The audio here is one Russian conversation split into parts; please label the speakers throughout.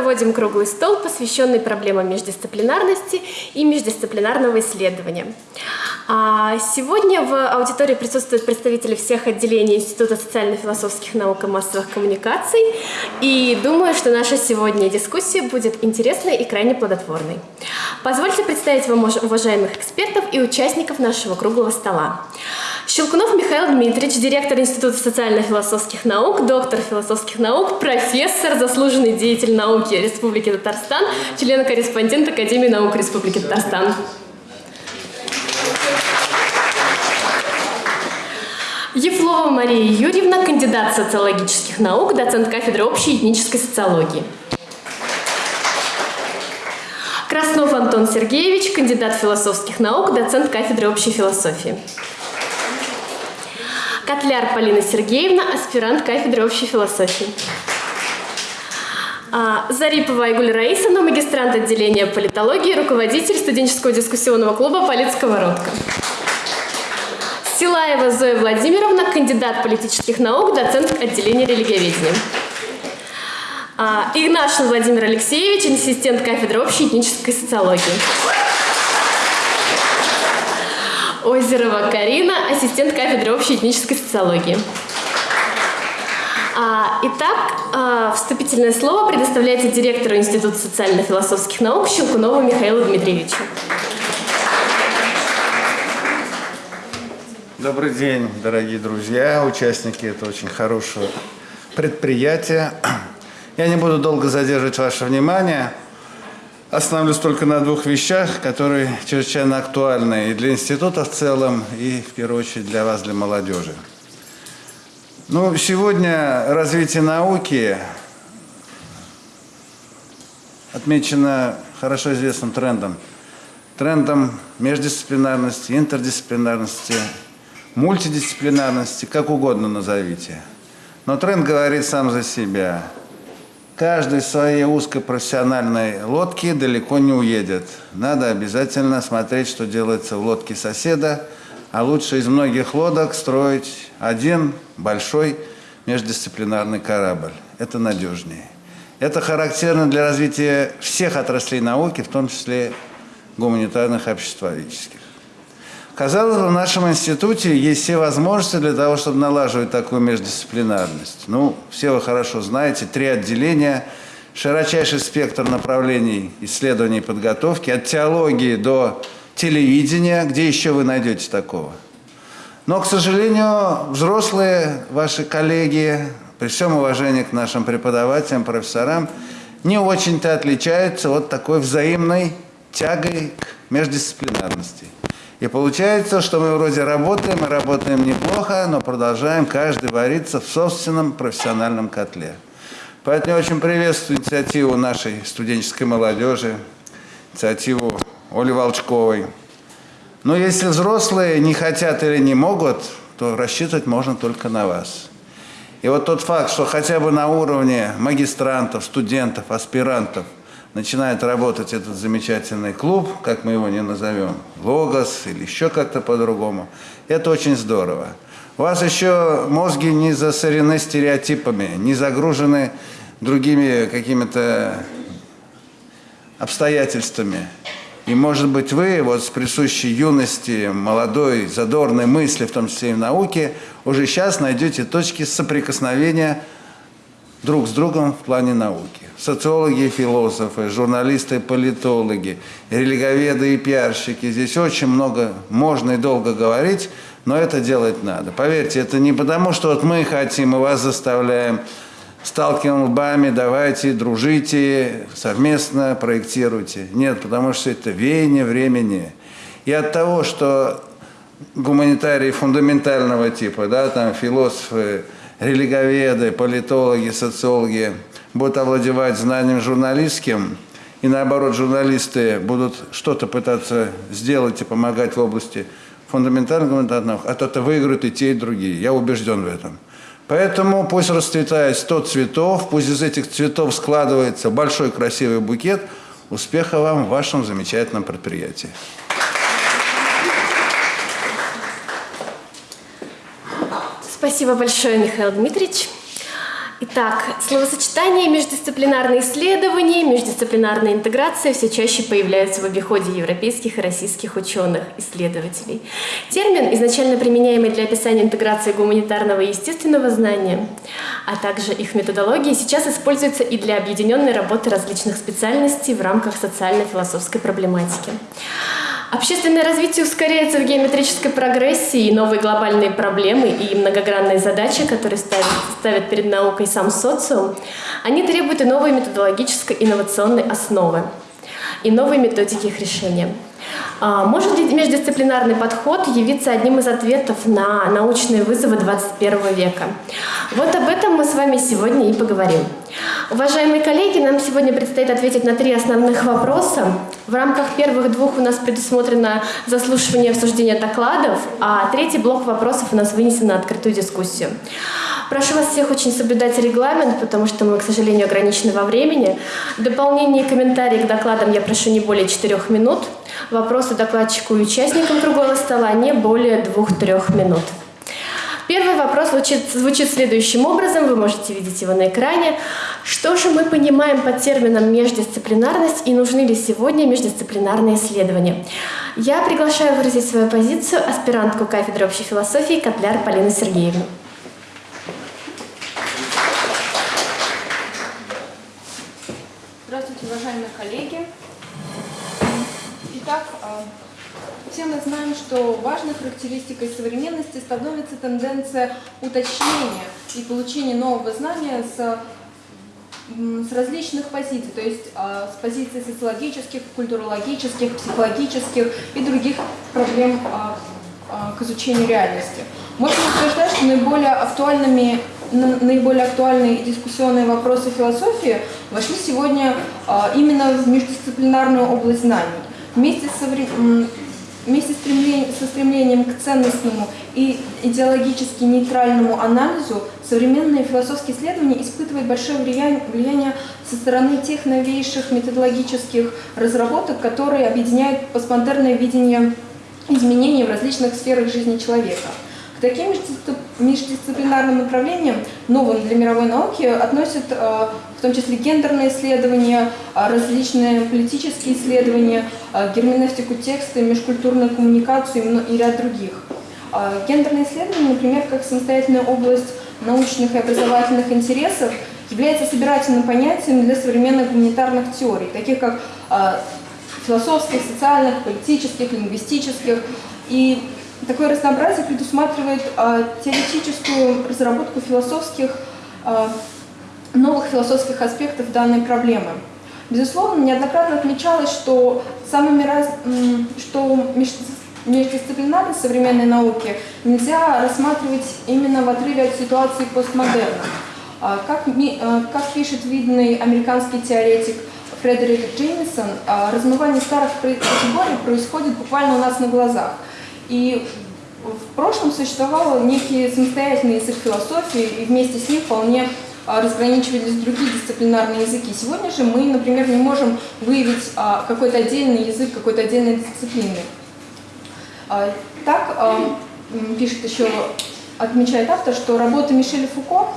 Speaker 1: проводим круглый стол, посвященный проблемам междисциплинарности и междисциплинарного исследования. А сегодня в аудитории присутствуют представители всех отделений Института социально-философских наук и массовых коммуникаций. И думаю, что наша сегодня дискуссия будет интересной и крайне плодотворной. Позвольте представить вам уважаемых экспертов и участников нашего круглого стола. Щелкунов Михаил Дмитриевич, директор Института социально-философских наук, доктор философских наук, профессор, заслуженный деятель науки Республики Татарстан, член-корреспондент Академии наук Республики Татарстан. Ефлова Мария Юрьевна, кандидат социологических наук, доцент кафедры общей этнической социологии. Краснов Антон Сергеевич, кандидат философских наук, доцент кафедры общей философии. Котляр Полина Сергеевна, аспирант кафедры общей философии. А, Зарипова Айгуль Раисовна, магистрант отделения политологии, руководитель студенческого дискуссионного клуба «Политсковородка». Силаева Зоя Владимировна, кандидат политических наук, доцент отделения религиоведения. А, Игнашин Владимир Алексеевич, ассистент кафедры общей этнической социологии. Озерова Карина, ассистент кафедры общей этнической социологии. А, итак, а, вступительное слово предоставляется директору Института социально-философских наук Щелкунову Михаилу Дмитриевичу.
Speaker 2: Добрый день, дорогие друзья, участники этого очень хорошего предприятия. Я не буду долго задерживать ваше внимание. Остановлюсь только на двух вещах, которые чрезвычайно актуальны и для института в целом, и в первую очередь для вас, для молодежи. Ну, сегодня развитие науки отмечено хорошо известным трендом. Трендом междисциплинарности, интердисциплинарности, мультидисциплинарности, как угодно назовите. Но тренд говорит сам за себя – Каждый в своей узкой профессиональной лодке далеко не уедет. Надо обязательно смотреть, что делается в лодке соседа, а лучше из многих лодок строить один большой междисциплинарный корабль. Это надежнее. Это характерно для развития всех отраслей науки, в том числе гуманитарных обществоведческих. Казалось бы, в нашем институте есть все возможности для того, чтобы налаживать такую междисциплинарность. Ну, все вы хорошо знаете, три отделения, широчайший спектр направлений исследований и подготовки, от теологии до телевидения, где еще вы найдете такого. Но, к сожалению, взрослые ваши коллеги, при всем уважении к нашим преподавателям, профессорам, не очень-то отличаются от такой взаимной тягой к междисциплинарности. И получается, что мы вроде работаем, и работаем неплохо, но продолжаем каждый вариться в собственном профессиональном котле. Поэтому я очень приветствую инициативу нашей студенческой молодежи, инициативу Оли Волчковой. Но если взрослые не хотят или не могут, то рассчитывать можно только на вас. И вот тот факт, что хотя бы на уровне магистрантов, студентов, аспирантов – начинает работать этот замечательный клуб, как мы его не назовем, Логос или еще как-то по-другому, это очень здорово. У вас еще мозги не засорены стереотипами, не загружены другими какими-то обстоятельствами. И, может быть, вы вот с присущей юности, молодой, задорной мысли, в том числе и в науке, уже сейчас найдете точки соприкосновения друг с другом в плане науки социологи философы, журналисты политологи, религоведы и пиарщики. Здесь очень много можно и долго говорить, но это делать надо. Поверьте, это не потому, что вот мы хотим и вас заставляем, сталкиваем лбами, давайте, дружите, совместно проектируйте. Нет, потому что это веяние времени. И от того, что гуманитарии фундаментального типа, да, там философы, религоведы, политологи, социологи – будут овладевать знанием журналистским, и наоборот, журналисты будут что-то пытаться сделать и помогать в области фундаментальных гуманитарных, а то-то выиграют и те, и другие. Я убежден в этом. Поэтому пусть расцветает 100 цветов, пусть из этих цветов складывается большой красивый букет. Успеха вам в вашем замечательном предприятии.
Speaker 1: Спасибо большое, Михаил Дмитриевич. Итак, словосочетание междисциплинарные исследования, междисциплинарная интеграция все чаще появляются в обиходе европейских и российских ученых, исследователей. Термин, изначально применяемый для описания интеграции гуманитарного и естественного знания, а также их методологии, сейчас используется и для объединенной работы различных специальностей в рамках социально-философской проблематики. Общественное развитие ускоряется в геометрической прогрессии, и новые глобальные проблемы и многогранные задачи, которые ставят, ставят перед наукой сам социум, они требуют и новой методологической инновационной основы, и новой методики их решения. А, может ли междисциплинарный подход явиться одним из ответов на научные вызовы 21 века? Вот об этом мы с вами сегодня и поговорим. Уважаемые коллеги, нам сегодня предстоит ответить на три основных вопроса. В рамках первых двух у нас предусмотрено заслушивание и обсуждение докладов, а третий блок вопросов у нас вынесен на открытую дискуссию. Прошу вас всех очень соблюдать регламент, потому что мы, к сожалению, ограничены во времени. Дополнение и комментарии к докладам я прошу не более четырех минут. Вопросы докладчику и участникам круглого стола не более двух-трех минут. Первый вопрос звучит, звучит следующим образом, вы можете видеть его на экране. Что же мы понимаем под термином междисциплинарность и нужны ли сегодня междисциплинарные исследования? Я приглашаю выразить свою позицию аспирантку кафедры общей философии Котляр Полину Сергеевну.
Speaker 3: Здравствуйте, уважаемые коллеги. Итак, а, все мы знаем, что важной характеристикой современности становится тенденция уточнения и получения нового знания с, с различных позиций, то есть а, с позиций социологических, культурологических, психологических и других проблем а, к изучению реальности. Можно утверждать, что наиболее актуальными наиболее актуальные дискуссионные вопросы философии вошли сегодня именно в междисциплинарную область знаний. Вместе с, вместе со стремлением к ценностному и идеологически нейтральному анализу современные философские исследования испытывают большое влияние, со стороны тех новейших методологических разработок, которые объединяют постмодерное видение изменений в различных сферах жизни человека. К таким междисциплинарным направлениям, новым для мировой науки, относят э, в том числе гендерные исследования, э, различные политические исследования, э, герменевтику текста, межкультурную коммуникацию и ряд других. Гендерные исследования, например, как самостоятельная область научных и образовательных интересов, является собирательным понятием для современных гуманитарных теорий, таких как философских, социальных, политических, лингвистических. И Такое разнообразие предусматривает э, теоретическую разработку философских, э, новых философских аспектов данной проблемы. Безусловно, неоднократно отмечалось, что, самыми раз, что междисциплинарность современной науки нельзя рассматривать именно в отрыве от ситуации постмодерна. Как, как пишет видный американский теоретик Фредерик Джеймисон, размывание старых категорий происходит буквально у нас на глазах – и в прошлом существовал некий самостоятельный язык философии, и вместе с ним вполне а, разграничивались другие дисциплинарные языки. Сегодня же мы, например, не можем выявить а, какой-то отдельный язык какой-то отдельной дисциплины. А, так пишет еще, отмечает автор, что работы Мишеля Фуко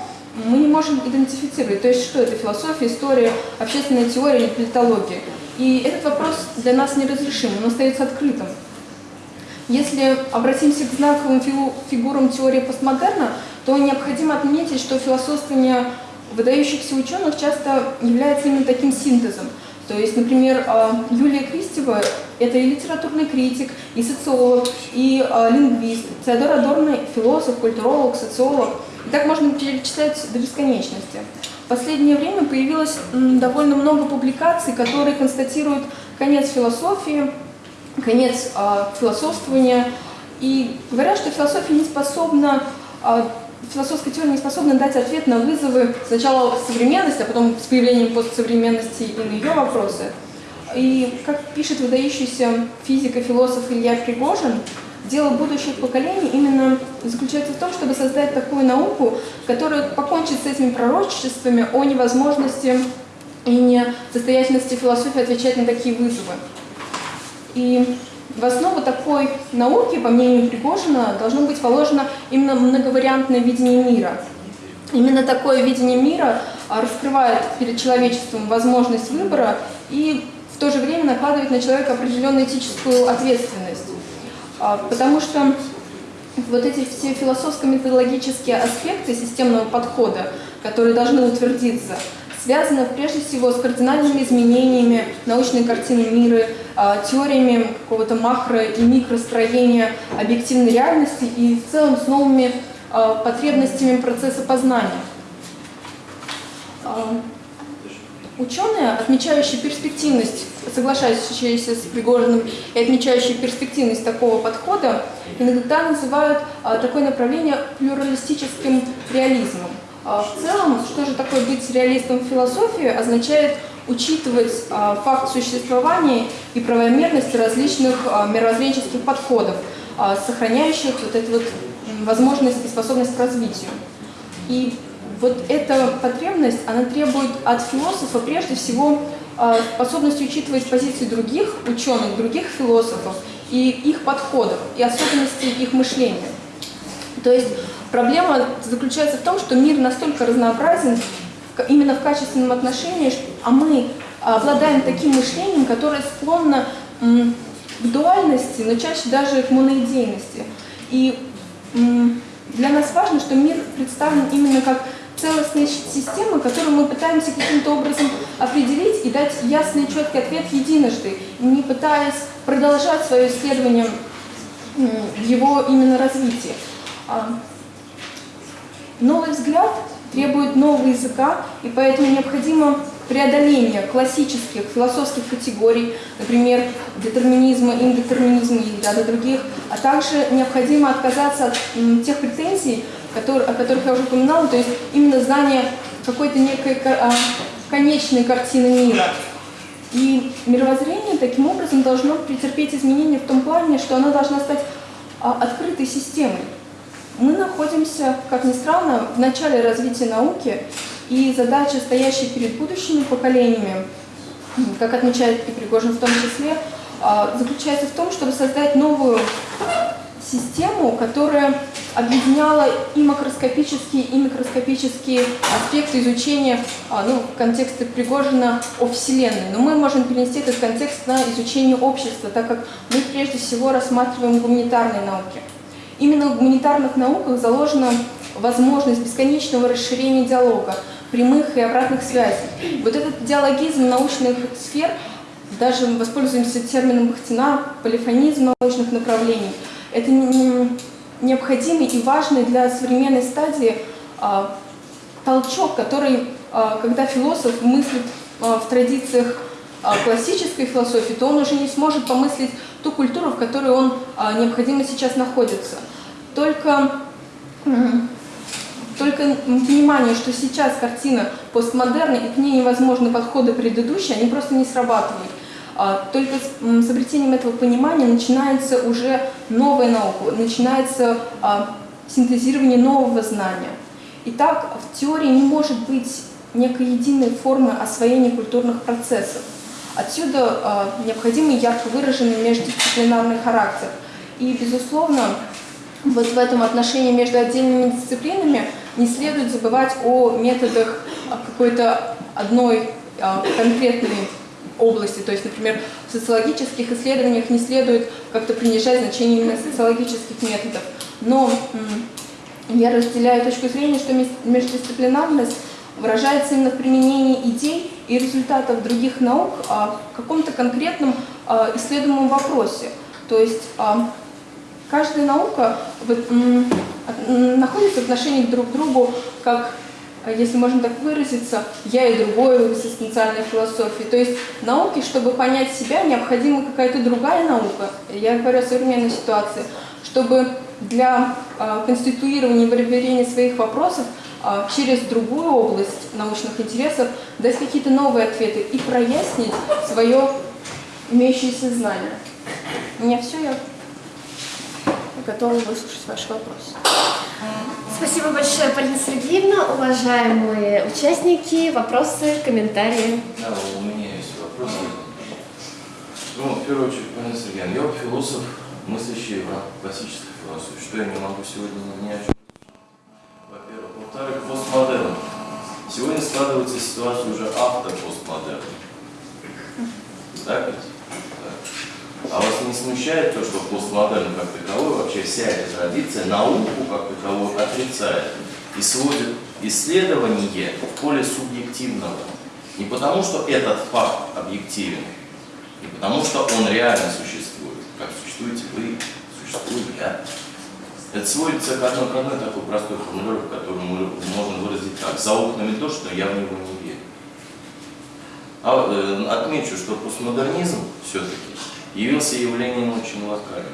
Speaker 3: мы не можем идентифицировать. То есть что это философия, история, общественная теория или политология. И этот вопрос для нас неразрешим, он остается открытым. Если обратимся к знаковым фигурам теории постмодерна, то необходимо отметить, что философствование выдающихся ученых часто является именно таким синтезом. То есть, например, а, Юлия Кристева – это и литературный критик, и социолог, и а, лингвист. Теодор Адорно – философ, культуролог, социолог. И так можно перечислять до бесконечности. В последнее время появилось довольно много публикаций, которые констатируют конец философии, конец э, философствования. И говорят, что философия не способна, э, философская теория не способна дать ответ на вызовы сначала современности, а потом с появлением постсовременности и на ее вопросы. И, как пишет выдающийся физик и философ Илья Пригожин, дело будущих поколений именно заключается в том, чтобы создать такую науку, которая покончит с этими пророчествами о невозможности и несостоятельности философии отвечать на такие вызовы. И в основу такой науки, по мнению Пригожина, должно быть положено именно многовариантное видение мира. Именно такое видение мира а, раскрывает перед человечеством возможность выбора и в то же время накладывает на человека определенную этическую ответственность. А, потому что вот эти все философско-методологические аспекты системного подхода, которые должны утвердиться, связаны прежде всего с кардинальными изменениями научной картины мира, а, теориями какого-то макро- и микростроения объективной реальности и в целом с новыми а, потребностями процесса познания. А, Ученые, отмечающие перспективность, соглашающиеся с Пригожиным и отмечающие перспективность такого подхода, иногда называют такое направление плюралистическим реализмом. А, в целом, что же такое быть реалистом в философии, означает учитывать а, факт существования и правомерность различных а, мировоззренческих подходов, сохраняющих вот эту вот возможность и способность к развитию. И вот эта потребность, она требует от философа прежде всего способности учитывать позиции других ученых, других философов и их подходов, и особенности их мышления. То есть проблема заключается в том, что мир настолько разнообразен именно в качественном отношении, а мы обладаем таким мышлением, которое склонно к дуальности, но чаще даже к моноидейности. И для нас важно, что мир представлен именно как целостная система, которую мы пытаемся каким-то образом определить и дать ясный и четкий ответ единожды, не пытаясь продолжать свое исследование его именно развитии. А, Новый взгляд требует нового языка, и поэтому необходимо преодоление классических философских категорий, например, детерминизма, индетерминизма и ряда других, а также необходимо отказаться от тех претензий, которые- о которых я уже упоминала, то есть именно знание какой-то некой ко- а, конечной картины мира. И мировоззрение таким образом должно претерпеть изменения в том плане, что оно должно стать а, открытой системой. Мы находимся, как ни странно, в начале развития науки, и задача, стоящая перед будущими поколениями, как отмечает и Пригожин в том числе, а, заключается в том, чтобы создать новую систему, которая объединяла и макроскопические, и микроскопические аспекты изучения, а, ну, в контексте Пригожина о Вселенной. Но мы можем перенести этот контекст на изучение общества, так как мы прежде всего рассматриваем гуманитарные науки. Именно в гуманитарных науках заложена возможность бесконечного расширения диалога, прямых и обратных связей. Вот этот диалогизм научных сфер, даже воспользуемся термином Бахтина, полифонизм научных направлений, это необходимый и важный для современной стадии а, толчок, который, а, когда философ мыслит а, в традициях классической философии, то он уже не сможет помыслить ту культуру, в которой он а, необходимо сейчас находится. Только, только понимание, что сейчас картина постмодерна, и к ней невозможны подходы предыдущие, они просто не срабатывают. А, Только с обретением этого понимания начинается уже новая наука, начинается а, синтезирование нового знания. Итак, в теории не может быть некой единой формы освоения культурных процессов. Отсюда а, необходимый ярко выраженный междисциплинарный характер. И, безусловно, вот в этом отношении между отдельными дисциплинами не следует забывать о методах а, какой-то одной а, конкретной области. То есть, например, в социологических исследованиях не следует как-то принижать значение именно социологических методов. Но я разделяю точку зрения, что междисциплинарность выражается именно в применении идей и результатов других наук а, в каком-то конкретном а, исследуемом вопросе. То есть а, каждая наука находится в отношении друг к другу как если можно так выразиться, я и другое в экзистенциальной философии. То есть науке, чтобы понять себя, необходима какая-то другая наука. Я говорю о современной ситуации. Чтобы для а, конституирования и выявления своих вопросов через другую область научных интересов дать какие-то новые ответы и прояснить свое имеющееся знание. У меня все, я готова выслушать ваши вопросы.
Speaker 1: Спасибо большое, Полина Сергеевна. Уважаемые участники, вопросы, комментарии.
Speaker 4: Да, у меня есть вопросы. Ну, в первую очередь, Полина Сергеевна, я философ, мыслящий в классической философии, что я не могу сегодня ни о чем. Во-вторых, постмодерн Сегодня складывается ситуация уже автопостмодерна. Так ведь? Так. А вас не смущает то, что постмодерн как таковой, вообще вся эта традиция, науку как таковую отрицает и сводит исследование в поле субъективного? Не потому, что этот факт объективен, не потому, что он реально существует, как существуете вы, существую я. Это сводится к одной, к одной такой простой формулировке, которую можно выразить так. За окнами дождь, но я в него не верю. А, э, отмечу, что постмодернизм все-таки явился явлением очень локальным.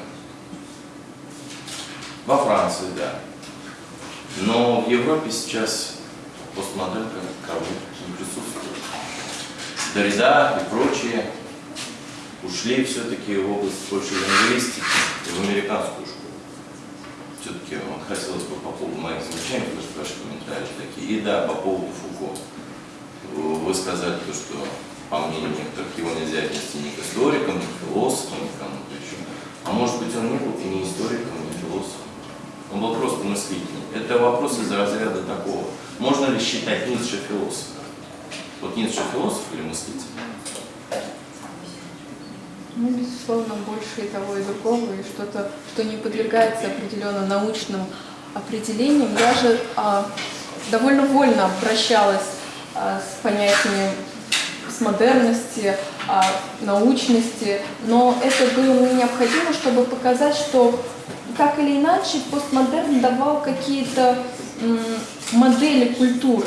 Speaker 4: Во Франции, да. Но в Европе сейчас постмодерн как таковой не присутствует. Дорида и прочие ушли все-таки в область больше лингвистики в американскую школу. Все-таки хотелось бы по поводу моих замечаний, потому что ваши комментарии такие. И да, по поводу Фуко. Вы сказали то, что, по мнению некоторых, его нельзя отнести ни к историкам, ни к философам, ни к кому-то еще. А может быть, он не был и не историком, и не философом. Он был просто мыслителем. Это вопрос из разряда такого. Можно ли считать Ницше философом? Вот Ницше философ или мыслитель?
Speaker 3: Ну, безусловно, больше и того, и другого, и что-то, что не подвергается определенно научным определениям. Я же а, довольно вольно обращалась а, с понятиями с модерности, а, научности, но это было мне необходимо, чтобы показать, что так или иначе постмодерн давал какие-то модели культуры.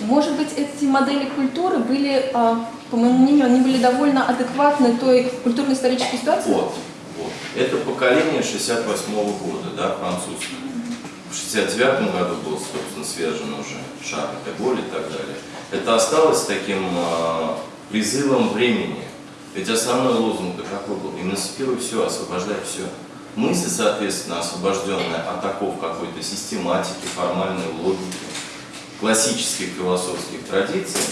Speaker 3: Может быть, эти модели культуры были, а, по моему мнению, они были довольно адекватны той культурно-исторической ситуации.
Speaker 4: Вот, вот. Это поколение 68 года, да, французское. В 69 году был, собственно, свержен уже Шарль де Голль и так далее. Это осталось таким а, призывом времени. Ведь основной лозунг какой был? Эмансипируй все, освобождай все. Мысль, соответственно, освобожденная от оков какой-то систематики, формальной логики, классических философских традиций,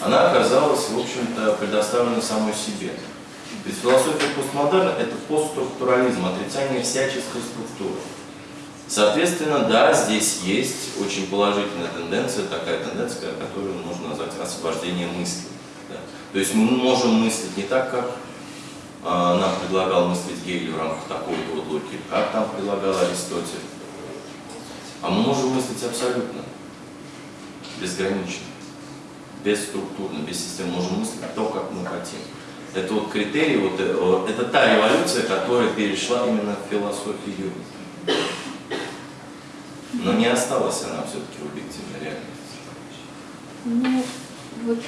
Speaker 4: она оказалась, в общем-то, предоставлена самой себе. Ведь философия постмодерна – это постструктурализм, отрицание всяческой структуры. Соответственно, да, здесь есть очень положительная тенденция, такая тенденция, которую можно назвать освобождение мысли. Да. То есть мы можем мыслить не так, как а, нам предлагал мыслить Гегель в рамках такой-то вот логики, как там предлагал Аристотель. А мы можем мыслить абсолютно безгранично, бесструктурно, без системы, можем мыслить то, как мы хотим. Это вот критерий, вот, э, это та революция, которая перешла именно в философию. Но не осталась она все-таки объективной реальности.
Speaker 3: Ну, вот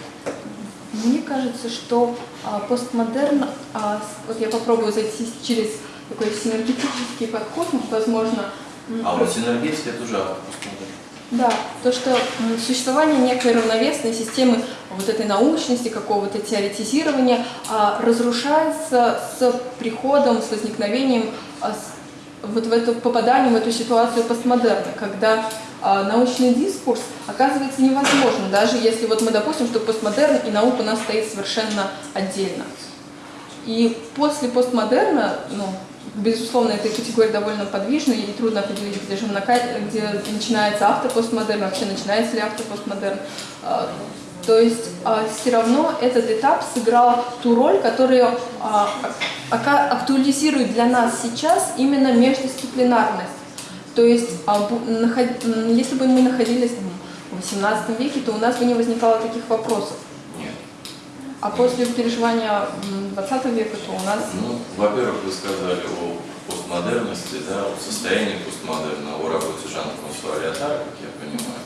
Speaker 3: мне кажется, что а, постмодерн, а, вот я попробую зайти через такой синергетический подход, возможно,
Speaker 4: А вот синергетика это уже постмодерн.
Speaker 3: Да, то, что существование некой равновесной системы вот этой научности, какого-то теоретизирования а, разрушается с приходом, с возникновением, а, вот в это попаданием в эту ситуацию постмодерна, когда а, научный дискурс оказывается невозможным, даже если вот мы допустим, что постмодерн и наука у нас стоит совершенно отдельно. И после постмодерна, ну, безусловно, эта категория довольно подвижная, ей трудно определить, где же где начинается автопостмодерн, вообще начинается ли автопостмодерн. А, То есть все равно этот этап сыграл ту роль, которую а, актуализирует для нас сейчас именно междисциплинарность. То есть, а, если бы мы находились в XVIII веке, то у нас бы не возникало таких вопросов. А после переживания м, 20 века, то у нас
Speaker 4: Ну, во-первых, вы сказали о постмодерности, да, о состоянии постмодерна, о работе Жана-Франсуа Леотара, как я понимаю.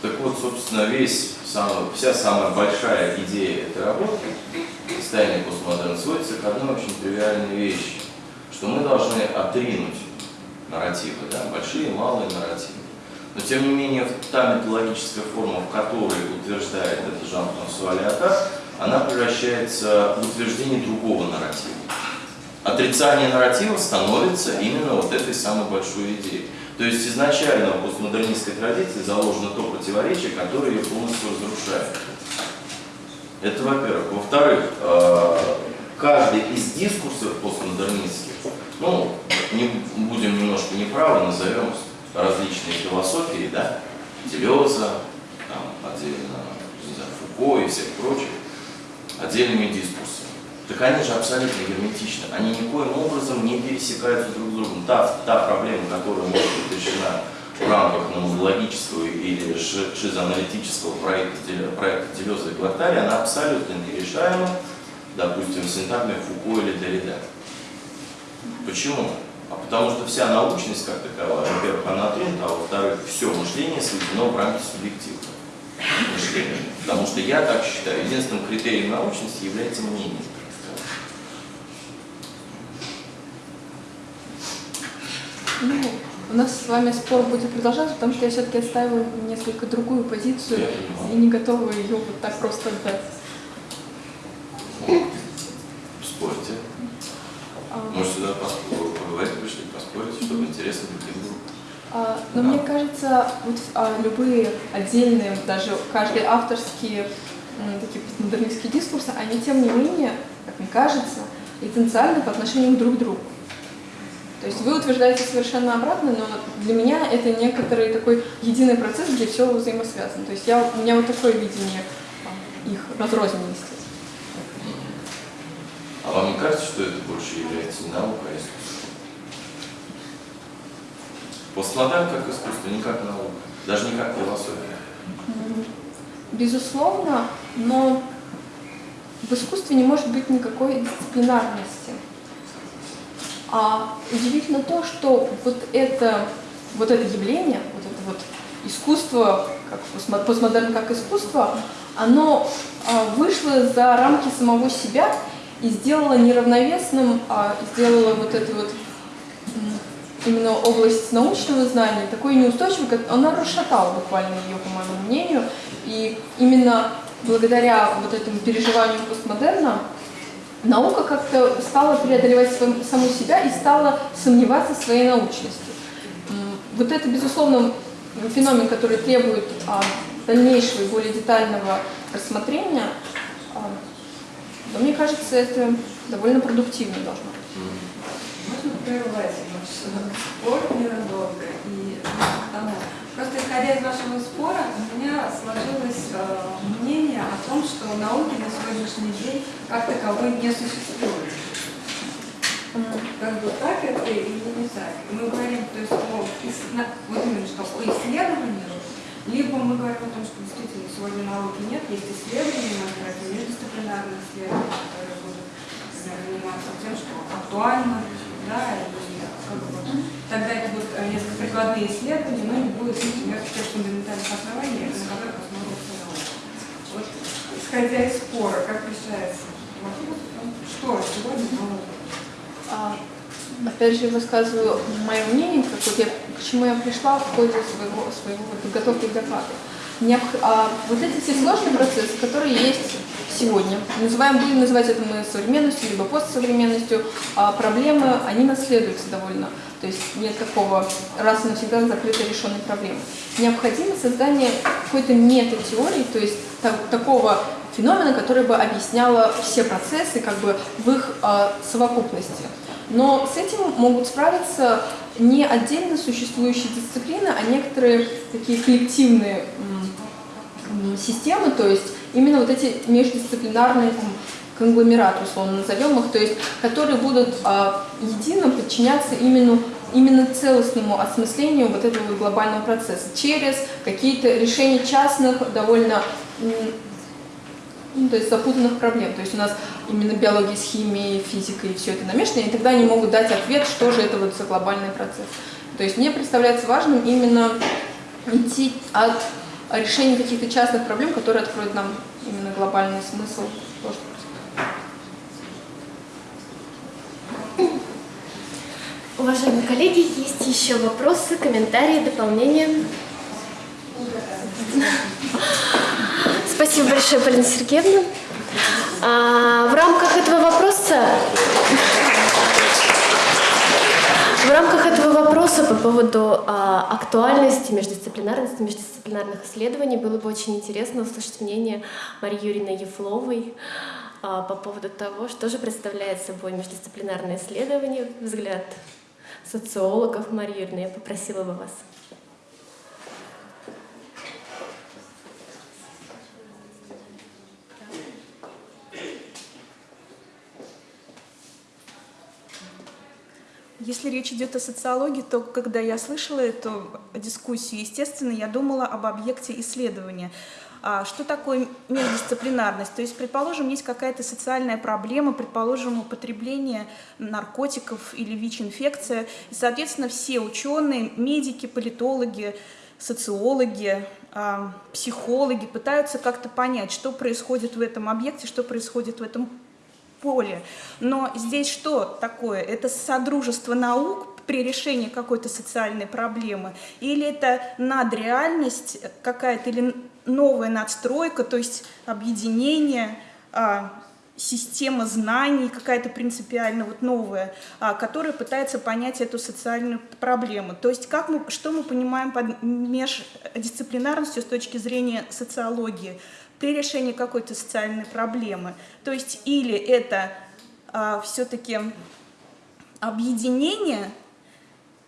Speaker 4: Так вот, собственно, весь, самый, вся самая большая идея этой работы, состояние постмодерна, сводится к одной очень тривиальной вещи, что мы должны отринуть нарративы, да, большие и малые нарративы. Но, тем не менее, та методологическая форма, в которой утверждает это Жан-Франсуа Леотар, она превращается в утверждение другого нарратива. Отрицание нарратива становится именно вот этой самой большой идеей. То есть изначально в постмодернистской традиции заложено то противоречие, которое ее полностью разрушает. Это во-первых. Во-вторых, э, каждый из дискурсов постмодернистских, ну, не будем немножко неправы, назовем различные философии, да, Делеза, там отдельно Фуко и всех прочих отдельными дискурсами. Так они же абсолютно герметичны. Они никоим образом не пересекаются друг с другом. Та, та проблема, которая может быть решена в рамках номологического или ши- шизоаналитического проекта, проекта Телеза и Глотария, она абсолютно нерешаема, допустим, синтагмой Фуко или Derrida. Почему? А потому что вся научность как таковая, во-первых, она отринута, а во-вторых, все мышление сведено в рамки субъективного Потому что я так считаю, единственным критерием научности является мнение.
Speaker 3: Ну, у нас с вами спор будет продолжаться, потому что я все-таки отстаиваю несколько другую позицию и не готова ее вот так просто отдать.
Speaker 4: Спорьте.
Speaker 3: А,
Speaker 4: Может, сюда поговорить пришли, поспорить, чтобы интересно было.
Speaker 3: А, Но мне кажется, вот а, любые отдельные, даже каждый авторские м, такие постмодернистские дискурсы, они тем не менее, как мне кажется, эссенциальны по отношению друг к другу. То есть вы утверждаете совершенно обратно, но для меня это некоторый такой единый процесс, где все взаимосвязано. То есть я, у меня вот такое видение их разрозненности.
Speaker 4: А вам не кажется, что это больше является наука, а Постмодерн как искусство, не как наука, даже не как философия.
Speaker 3: Безусловно, но в искусстве не может быть никакой дисциплинарности. А удивительно то, что вот это, вот это явление, вот это вот искусство, как постмо- постмодерн как искусство, оно а, вышло за рамки самого себя и сделало неравновесным, а, сделало вот эту вот именно область научного знания такой неустойчивой, как она расшатала буквально ее, по моему мнению. И именно благодаря вот этому переживанию постмодерна наука как-то стала преодолевать саму себя и стала сомневаться в своей научности. Вот это, безусловно, феномен, который требует а, дальнейшего и более детального рассмотрения. А, но мне кажется, это довольно продуктивно должно быть.
Speaker 5: Можно прервать ваш спор ненадолго и к тому. Просто исходя из вашего спора, у меня сложилось э, мнение о том, что науки на сегодняшний день как таковой не существует. Как бы так это или не так? Мы говорим, то есть, о, вот именно что, о исследовании, либо мы говорим о том, что действительно сегодня науки нет, есть исследования, например, междисциплинарные исследования, которые будут заниматься тем, что актуально, да, и тогда это будут э, несколько прикладные исследования, но не будет, например, тех фундаментальных оснований, на которых основывается наука. Вот, исходя из спора, как решается вопрос, что сегодня наука?
Speaker 3: Опять же, высказываю мое мнение, как вот я, к чему я пришла в ходе своего, своего подготовки к докладу. А, вот эти все сложные процессы, которые есть сегодня, называем, будем называть это мы современностью, либо постсовременностью, а проблемы, они наследуются довольно. То есть нет такого раз и навсегда закрытой решенной проблемы. Необходимо создание какой-то метатеории, то есть та- такого феномена, который бы объясняло все процессы как бы в их а, совокупности. Но с этим могут справиться не отдельно существующие дисциплины, а некоторые такие коллективные системы, то есть именно вот эти междисциплинарные там, конгломераты, условно назовем их, то есть которые будут а, едино подчиняться именно, именно целостному осмыслению вот этого глобального процесса через какие-то решения частных, довольно ну, то есть запутанных проблем. То есть у нас именно биология с химией, физикой, все это намешано, и тогда они могут дать ответ, что же это вот за глобальный процесс. То есть мне представляется важным именно идти от решения каких-то частных проблем, которые откроют нам именно глобальный смысл.
Speaker 1: Уважаемые коллеги, есть еще вопросы, комментарии, дополнения? Спасибо большое, Полина Сергеевна. А, в рамках этого вопроса в рамках этого вопроса по поводу а, актуальности, междисциплинарности, междисциплинарных исследований было бы очень интересно услышать мнение Марии Юрьевны Ефловой а, по поводу того, что же представляет собой междисциплинарное исследование, взгляд социологов. Мария Юрьевна, я попросила бы вас.
Speaker 6: Если речь идет о социологии, то когда я слышала эту дискуссию, естественно, я думала об объекте исследования. А что такое междисциплинарность? То есть, предположим, есть какая-то социальная проблема, предположим, употребление наркотиков или ВИЧ-инфекция, и, соответственно, все ученые, медики, политологи, социологи, а, психологи пытаются как-то понять, что происходит в этом объекте, что происходит в этом поле. Но здесь что такое? Это содружество наук при решении какой-то социальной проблемы? Или это надреальность какая-то, или новая надстройка, то есть объединение, а, система знаний какая-то принципиально вот новая, а, которая пытается понять эту социальную проблему. То есть как мы, что мы понимаем под междисциплинарностью с точки зрения социологии при решении какой-то социальной проблемы. То есть или это а, все-таки объединение,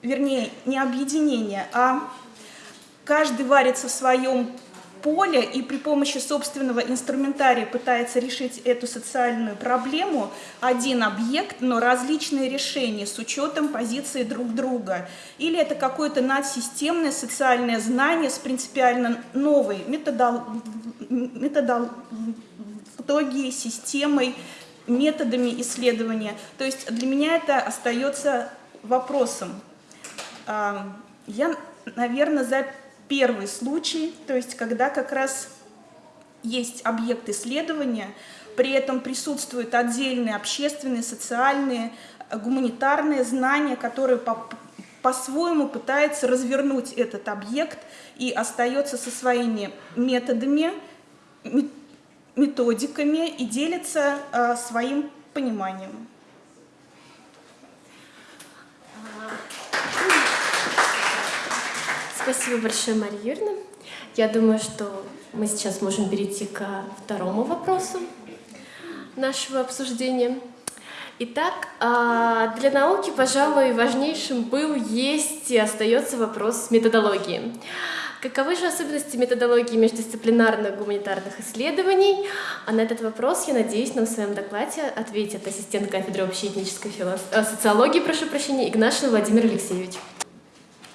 Speaker 6: вернее, не объединение, а каждый варится в своем поле и при помощи собственного инструментария пытается решить эту социальную проблему, один объект, но различные решения с учетом позиции друг друга. Или это какое-то надсистемное социальное знание с принципиально новой методологией, системой, методами исследования. То есть для меня это остается вопросом. А, я, наверное, за первый случай, то есть когда как раз есть объект исследования, при этом присутствуют отдельные общественные, социальные, гуманитарные знания, которые по по-своему пытается развернуть этот объект и остается со своими методами, методиками и делится э, своим пониманием.
Speaker 1: Спасибо большое, Мария Юрьевна. Я думаю, что мы сейчас можем перейти ко второму вопросу нашего обсуждения. Итак, а, для науки, пожалуй, важнейшим был, есть и остается вопрос методологии. Каковы же особенности методологии междисциплинарных гуманитарных исследований? А на этот вопрос, я надеюсь, нам в своем докладе ответит ассистент кафедры общеэтнической филос... Э, социологии, прошу прощения, Игнашин Владимир Алексеевич.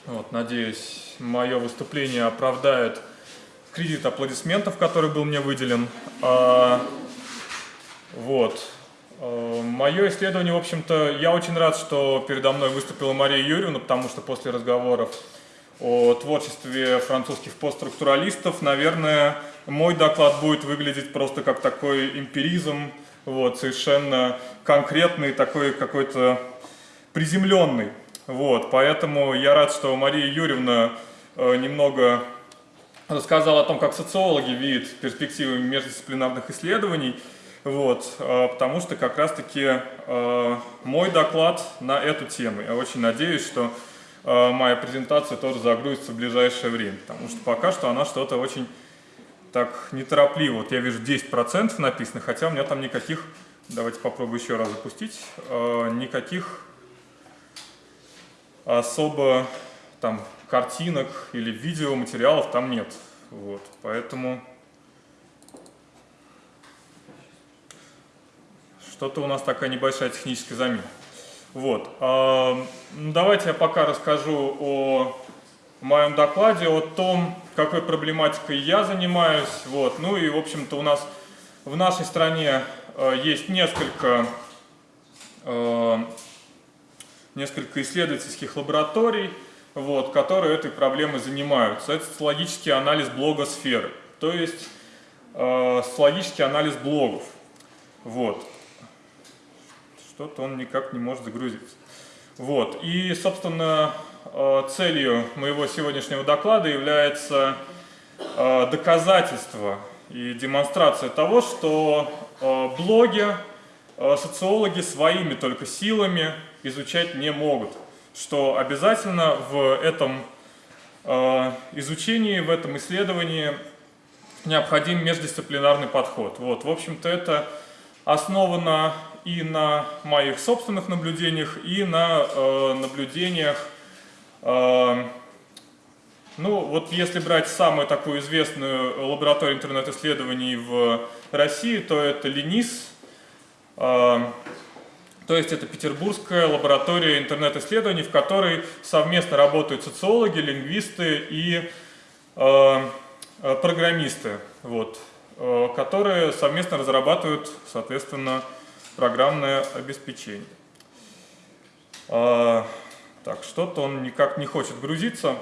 Speaker 7: Вот, надеюсь, мое выступление оправдает кредит аплодисментов, который был мне выделен. А, вот. А, мое исследование, в общем-то, я очень рад, что передо мной выступила Мария Юрьевна, потому что после разговоров о творчестве французских постструктуралистов, наверное, мой доклад будет выглядеть просто как такой эмпиризм, вот, совершенно конкретный, такой какой-то приземленный. Вот, поэтому я рад, что Мария Юрьевна Э, немного рассказал о том, как социологи видят перспективы междисциплинарных исследований, вот, э, потому что как раз-таки э, мой доклад на эту тему. Я очень надеюсь, что моя презентация тоже загрузится в ближайшее время, потому что пока что она что-то очень так неторопливо. Вот я вижу 10% написано, хотя у меня там никаких, давайте попробую еще раз запустить, никаких особо там картинок или видеоматериалов там нет. Вот, поэтому что-то у нас такая небольшая техническая замена. Вот, э, давайте я пока расскажу о моем докладе, о том, какой проблематикой я занимаюсь. Вот, ну и, в общем-то, у нас в нашей стране э, есть несколько, э, несколько исследовательских лабораторий, вот, которые этой проблемой занимаются. Это социологический анализ блогосферы, то есть э, социологический анализ блогов. Вот. Что-то он никак не может загрузиться. Вот. И, собственно, э, целью моего сегодняшнего доклада является э, доказательство и демонстрация того, что э, блоги социологи своими только силами изучать не могут что обязательно в этом изучении, в этом исследовании необходим междисциплинарный подход. Вот, в общем-то, это основано и на моих собственных наблюдениях, и на э, наблюдениях, э, ну, вот если брать самую такую известную лабораторию интернет-исследований в России, то это ЛИНИС, э, То есть это Петербургская лаборатория интернет-исследований, в которой совместно работают социологи, лингвисты и э, э, программисты, вот, э, которые совместно разрабатывают, соответственно, программное обеспечение. Э, так, что-то он никак не хочет грузиться.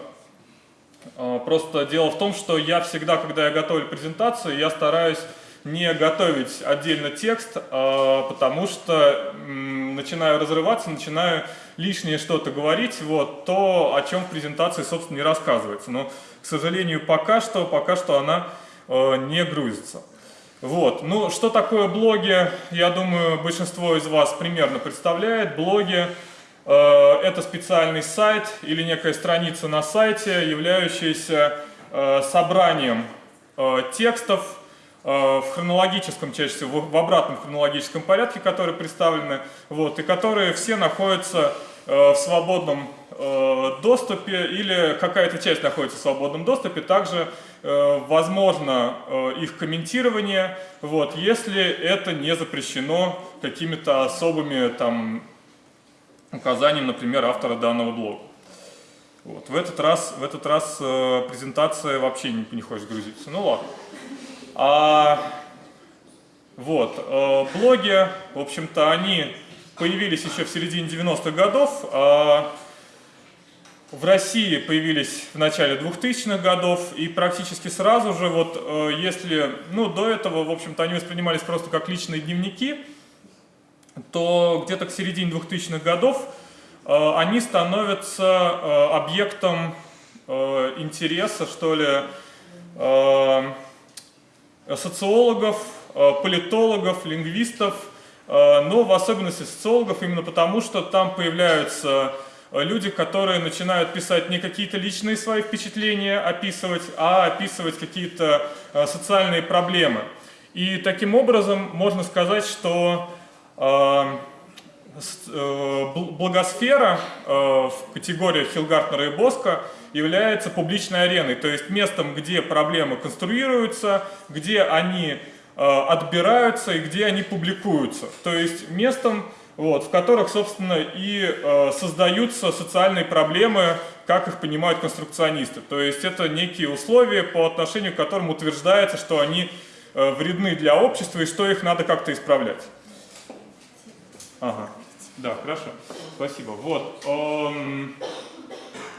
Speaker 7: Э, просто дело в том, что я всегда, когда я готовлю презентацию, я стараюсь не готовить отдельно текст, а, потому что начинаю разрываться, начинаю лишнее что-то говорить, вот, то, о чем в презентации, собственно, не рассказывается. Но, к сожалению, пока что, пока что она а, не грузится. Вот. Ну, что такое блоги, я думаю, большинство из вас примерно представляет. Блоги а, это специальный сайт или некая страница на сайте, являющаяся собранием текстов, Э, в хронологическом, чаще всего в обратном хронологическом порядке, которые представлены, вот, и которые все находятся э, в свободном э, доступе или какая-то часть находится в свободном доступе, также возможно их комментирование, вот, если это не запрещено какими-то особыми там, указаниями, например, автора данного блога. Вот. В, этот раз, в этот раз презентация вообще не, не хочет грузиться. Ну ладно. А, вот, э, блоги, в общем-то, они появились еще в середине 90-х годов. А в России появились в начале 2000-х годов, и практически сразу же, вот э, если, ну, до этого, в общем-то, они воспринимались просто как личные дневники, то где-то к середине 2000-х годов э, они становятся объектом интереса, что ли, Э, социологов, э, политологов, лингвистов, э, но в особенности социологов именно потому, что там появляются люди, которые начинают писать не какие-то личные свои впечатления описывать, а описывать какие-то социальные проблемы. И таким образом можно сказать, что благосфера в категориях Хилгартнера и Боска является публичной ареной, то есть местом, где проблемы конструируются, где они э, отбираются и где они публикуются. То есть местом, вот, в которых, собственно, и э, создаются социальные проблемы, как их понимают конструкционисты. То есть это некие условия, по отношению к которым утверждается, что они э, вредны для общества и что их надо как-то исправлять. Ага. Да, хорошо. Спасибо. Вот. Эм,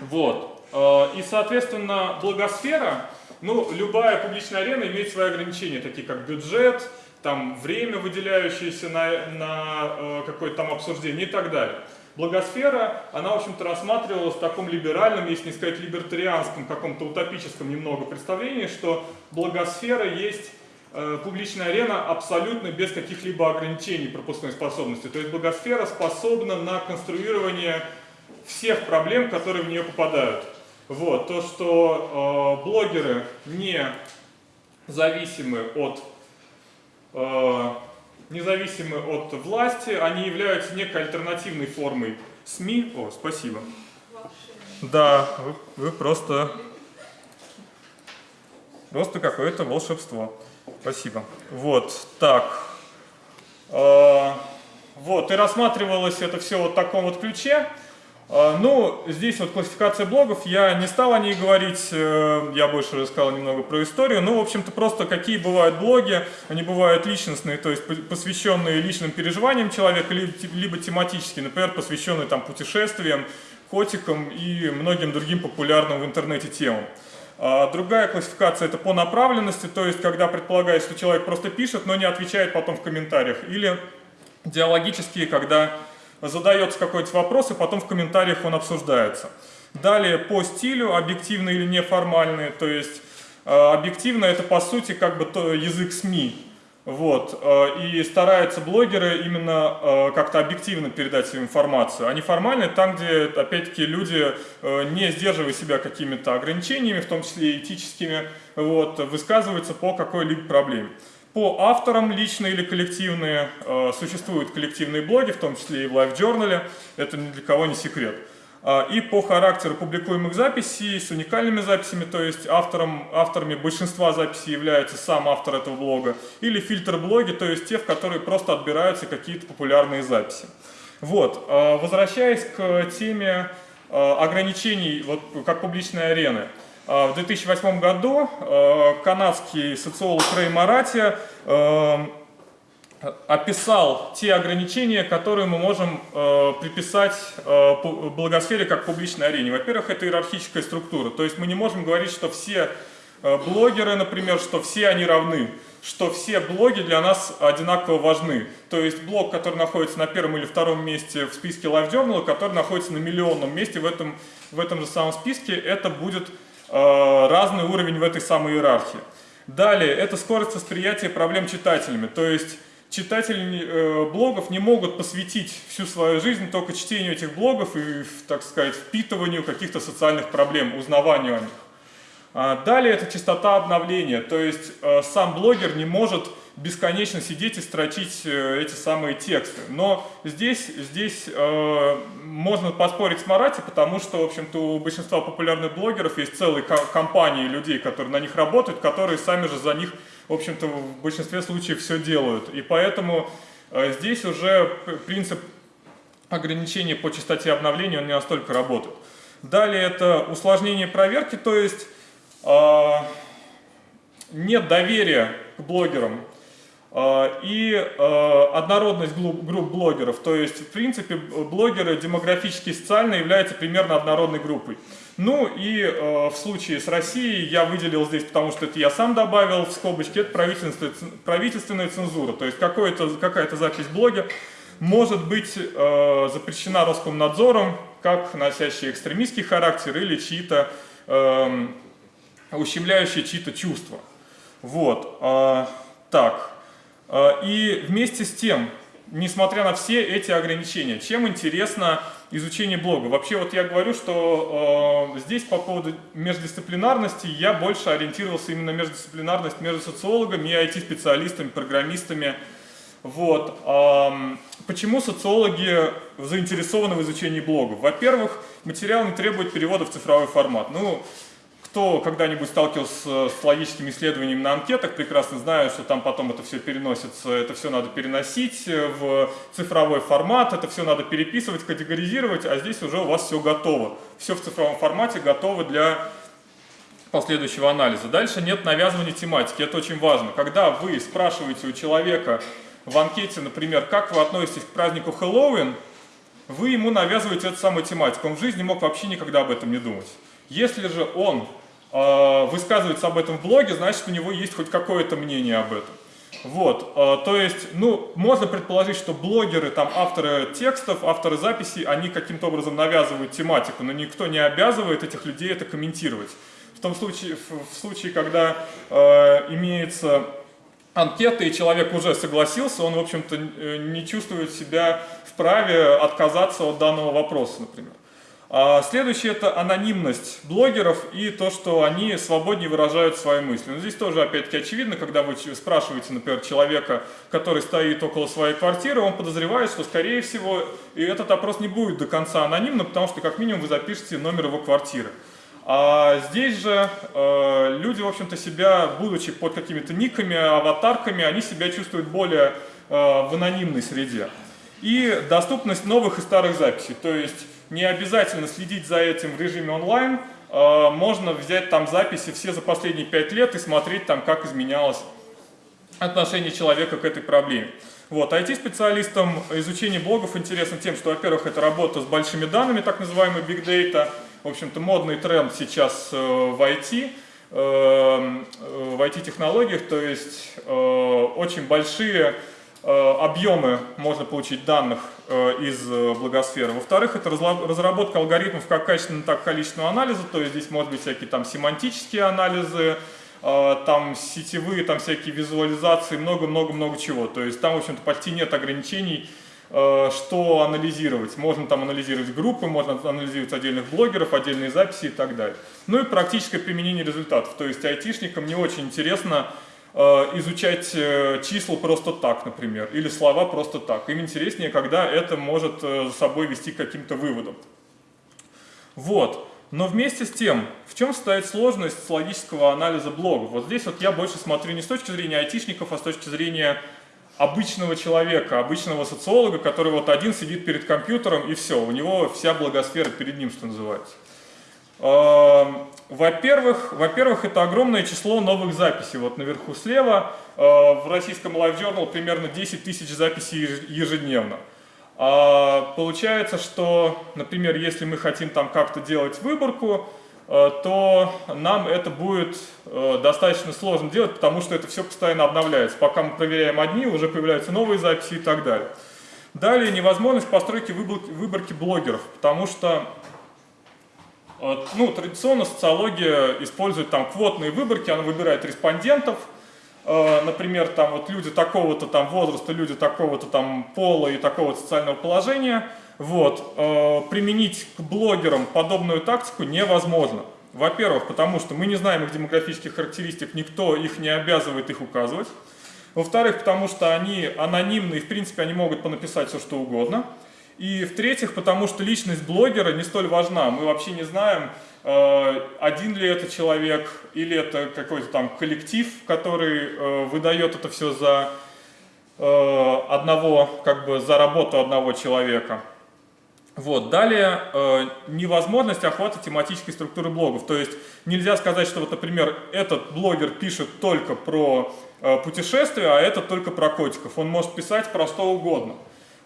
Speaker 7: вот. Э, и, соответственно, благосфера, ну, любая публичная арена имеет свои ограничения, такие как бюджет, там время, выделяющееся на, на э, какое-то там обсуждение и так далее. Благосфера, она, в общем-то, рассматривалась в таком либеральном, если не сказать либертарианском, каком-то утопическом немного представлении, что благосфера есть э, публичная арена абсолютно без каких-либо ограничений пропускной способности. То есть благосфера способна на конструирование всех проблем, которые в нее попадают. Вот, то, что э, блогеры не зависимы от, независимы от власти, они являются некой альтернативной формой СМИ. О, спасибо. Да, вы, вы просто, просто какое-то волшебство. Спасибо. Вот, так. Э, вот, и рассматривалось это все вот в таком вот ключе. А, ну, здесь вот классификация блогов, я не стал о ней говорить, э, я больше рассказал немного про историю. Ну, в общем-то, просто какие бывают блоги, они бывают личностные, то есть посвященные личным переживаниям человека, либо тематические, например, посвященные там путешествиям, котикам и многим другим популярным в интернете темам. А другая классификация это по направленности, то есть когда предполагается, что человек просто пишет, но не отвечает потом в комментариях. Или диалогические, когда задается какой-то вопрос, и потом в комментариях он обсуждается. Далее по стилю, объективные или неформальные, то есть э, объективно это по сути как бы то, язык СМИ. Вот. Э, и стараются блогеры именно э, как-то объективно передать свою информацию. А неформальные там, где, опять-таки, люди, не сдерживая себя какими-то ограничениями, в том числе этическими, вот, высказываются по какой-либо проблеме. По авторам, личные или коллективные, э, существуют коллективные блоги, в том числе и в Live Journal, это ни для кого не секрет. А, и по характеру публикуемых записей с уникальными записями, то есть автором, авторами большинства записей является сам автор этого блога, или фильтр-блоги, то есть те, в которые просто отбираются какие-то популярные записи. Вот, а, возвращаясь к теме а, ограничений вот, как публичной арены. В 2008 году канадский социолог Рэй Марати описал те ограничения, которые мы можем э, приписать э, благосфере как публичной арене. Во-первых, это иерархическая структура, то есть мы не можем говорить, что все э, блогеры, например, что все они равны, что все блоги для нас одинаково важны. То есть блог, который находится на первом или втором месте в списке Live Journal, который находится на миллионном месте в этом, в этом же самом списке, это будет э, разный уровень в этой самой иерархии. Далее, это скорость восприятия проблем читателями, то есть читатели э, блогов не могут посвятить всю свою жизнь только чтению этих блогов и, так сказать, впитыванию каких-то социальных проблем, узнаванию о них. А далее это частота обновления, то есть э, сам блогер не может бесконечно сидеть и строчить э, эти самые тексты. Но здесь, здесь э, можно поспорить с Марати, потому что, в общем-то, у большинства популярных блогеров есть целые компании людей, которые на них работают, которые сами же за них в общем-то, в большинстве случаев все делают. И поэтому э, здесь уже принцип ограничения по частоте обновления он не настолько работает. Далее это усложнение проверки, то есть э, нет доверия к блогерам и э, однородность групп блогеров. То есть, в принципе, блогеры демографически и социально являются примерно однородной группой. Ну и э, в случае с Россией я выделил здесь, потому что это я сам добавил в скобочки, это правительственная, правительственная цензура. То есть какая-то запись блога может быть э, запрещена Роскомнадзором, как носящий экстремистский характер или чьи-то э, ущемляющие чьи-то чувства. Вот. Так. Э, и вместе с тем, несмотря на все эти ограничения, чем интересно изучение блога. Вообще вот я говорю, что э, здесь по поводу междисциплинарности я больше ориентировался именно на междисциплинарность между социологами и IT-специалистами, программистами. Вот. Э, почему социологи заинтересованы в изучении блогов? Во-первых, материал не требует перевода в цифровой формат. Ну, кто когда-нибудь сталкивался с логическими исследованиями на анкетах, прекрасно знает, что там потом это все переносится, это все надо переносить в цифровой формат, это все надо переписывать, категоризировать, а здесь уже у вас все готово. Все в цифровом формате готово для последующего анализа. Дальше нет навязывания тематики, это очень важно. Когда вы спрашиваете у человека в анкете, например, как вы относитесь к празднику Хэллоуин, вы ему навязываете эту самую тематику. Он в жизни мог вообще никогда об этом не думать. Если же он э, высказывается об этом в блоге, значит у него есть хоть какое-то мнение об этом. Вот, э, то есть, ну, можно предположить, что блогеры, там, авторы текстов, авторы записей, они каким-то образом навязывают тематику, но никто не обязывает этих людей это комментировать. В том случае, в случае когда э, имеется анкета, и человек уже согласился, он, в общем-то, э, не чувствует себя вправе отказаться от данного вопроса, например. А следующее – это анонимность блогеров и то, что они свободнее выражают свои мысли. Но здесь тоже, опять-таки, очевидно, когда вы спрашиваете, например, человека, который стоит около своей квартиры, он подозревает, что, скорее всего, и этот опрос не будет до конца анонимным, потому что, как минимум, вы запишете номер его квартиры. А здесь же э, люди, в общем-то, себя, будучи под какими-то никами, аватарками, они себя чувствуют более э, в анонимной среде. И доступность новых и старых записей, то есть не обязательно следить за этим в режиме онлайн, а, можно взять там записи все за последние пять лет и смотреть там, как изменялось отношение человека к этой проблеме. Вот, IT-специалистам изучение блогов интересно тем, что, во-первых, это работа с большими данными, так называемый Big Data. В общем-то, модный тренд сейчас э, в IT, э, в IT-технологиях, то есть э, очень большие Э, объемы можно получить данных э, из э, благосферы. Во-вторых, это разработка алгоритмов как качественного, так и количественного анализа, то есть здесь может быть всякие там семантические анализы, там сетевые, там всякие визуализации, много-много-много чего. То есть там, в общем-то, почти нет ограничений, что анализировать. Можно там анализировать группы, можно анализировать отдельных блогеров, отдельные записи и так далее. Ну и практическое применение результатов. То есть айтишникам не очень интересно Э, изучать э, числа просто так, например, или слова просто так. Им интереснее, когда это может э, за собой вести к каким-то выводам. Вот. Но вместе с тем, в чем состоит сложность логического анализа блогов? Вот здесь вот я больше смотрю не с точки зрения айтишников, а с точки зрения обычного человека, обычного социолога, который вот один сидит перед компьютером и все, у него вся благосфера перед ним, что называется. Во-первых, во-первых, это огромное число новых записей. Вот наверху слева э, в российском Live Journal примерно 10 тысяч записей ежедневно. А получается, что, например, если мы хотим там как-то делать выборку, э, то нам это будет э, достаточно сложно делать, потому что это все постоянно обновляется. Пока мы проверяем одни, уже появляются новые записи и так далее. Далее невозможность постройки выборки блогеров, потому что ну, традиционно социология использует там квотные выборки, она выбирает респондентов, э, например, там вот люди такого-то там возраста, люди такого-то там пола и такого социального положения, вот, э, применить к блогерам подобную тактику невозможно. Во-первых, потому что мы не знаем их демографических характеристик, никто их не обязывает их указывать. Во-вторых, потому что они анонимны и, в принципе, они могут понаписать все, что угодно. И в-третьих, потому что личность блогера не столь важна. Мы вообще не знаем, э, один ли это человек или это какой-то там коллектив, который э, выдает это все за э, одного, как бы за работу одного человека. Вот. Далее невозможность охвата тематической структуры блогов. То есть нельзя сказать, что вот, например, этот блогер пишет только про путешествия, а этот только про котиков. Он может писать про что угодно.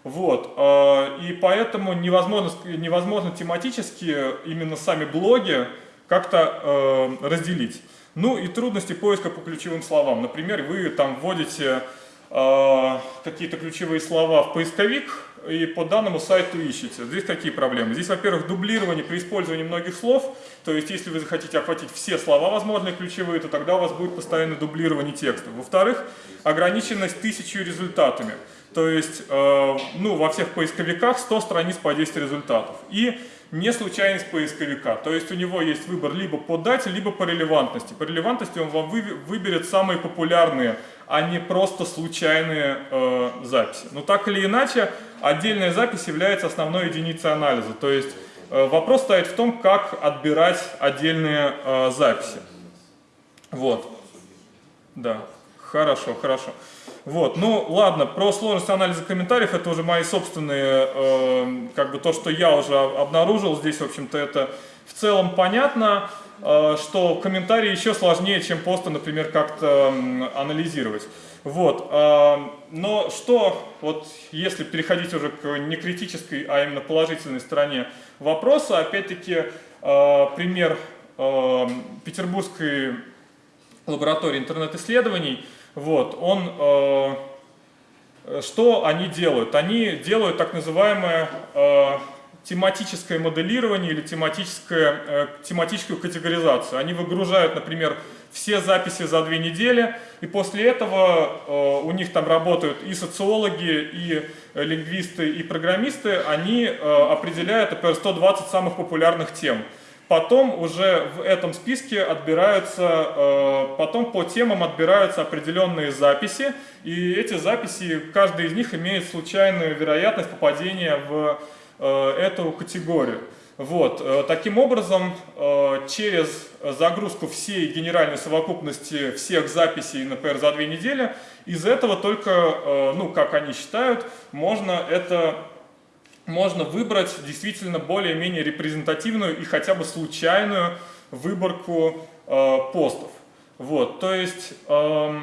Speaker 7: Вот, э, и поэтому невозможно, невозможно тематически именно сами блоги как-то э, разделить. Ну и трудности поиска по ключевым словам. Например, вы там вводите э, какие-то ключевые слова в поисковик и по данному сайту ищете. Здесь какие проблемы? Здесь, во-первых, дублирование при использовании многих слов. То есть, если вы захотите охватить все слова возможные ключевые, то тогда у вас будет постоянное дублирование текста. Во-вторых, ограниченность тысячу результатами. То есть, э, ну, во всех поисковиках 100 страниц по 10 результатов. И не случайность поисковика. То есть у него есть выбор либо по дате, либо по релевантности. По релевантности он вам выберет самые популярные, а не просто случайные э, записи. Но так или иначе, отдельная запись является основной единицей анализа. То есть э, вопрос стоит в том, как отбирать отдельные э, записи. Вот. Да, хорошо, хорошо. Вот, ну ладно, про сложность анализа комментариев, это уже мои собственные, э, как бы то, что я уже обнаружил, здесь, в общем-то, это в целом понятно, э, что комментарии еще сложнее, чем просто, например, как-то э, анализировать. Вот, э, но что, вот если переходить уже к не критической, а именно положительной стороне вопроса, опять-таки, э, пример э, Петербургской лаборатории интернет-исследований – вот, он, э, что они делают? Они делают так называемое э, тематическое моделирование или тематическое, э, тематическую категоризацию. Они выгружают, например, все записи за две недели, и после этого э, у них там работают и социологи, и лингвисты, и программисты, они э, определяют, например, 120 самых популярных тем. Потом уже в этом списке отбираются, э, потом по темам отбираются определенные записи, и эти записи, каждая из них имеет случайную вероятность попадения в э, эту категорию. Вот. Э, таким образом, через загрузку всей генеральной совокупности всех записей, например, за две недели, из этого только, ну, как они считают, можно это можно выбрать действительно более-менее репрезентативную и хотя бы случайную выборку э, постов. Вот, то есть, э,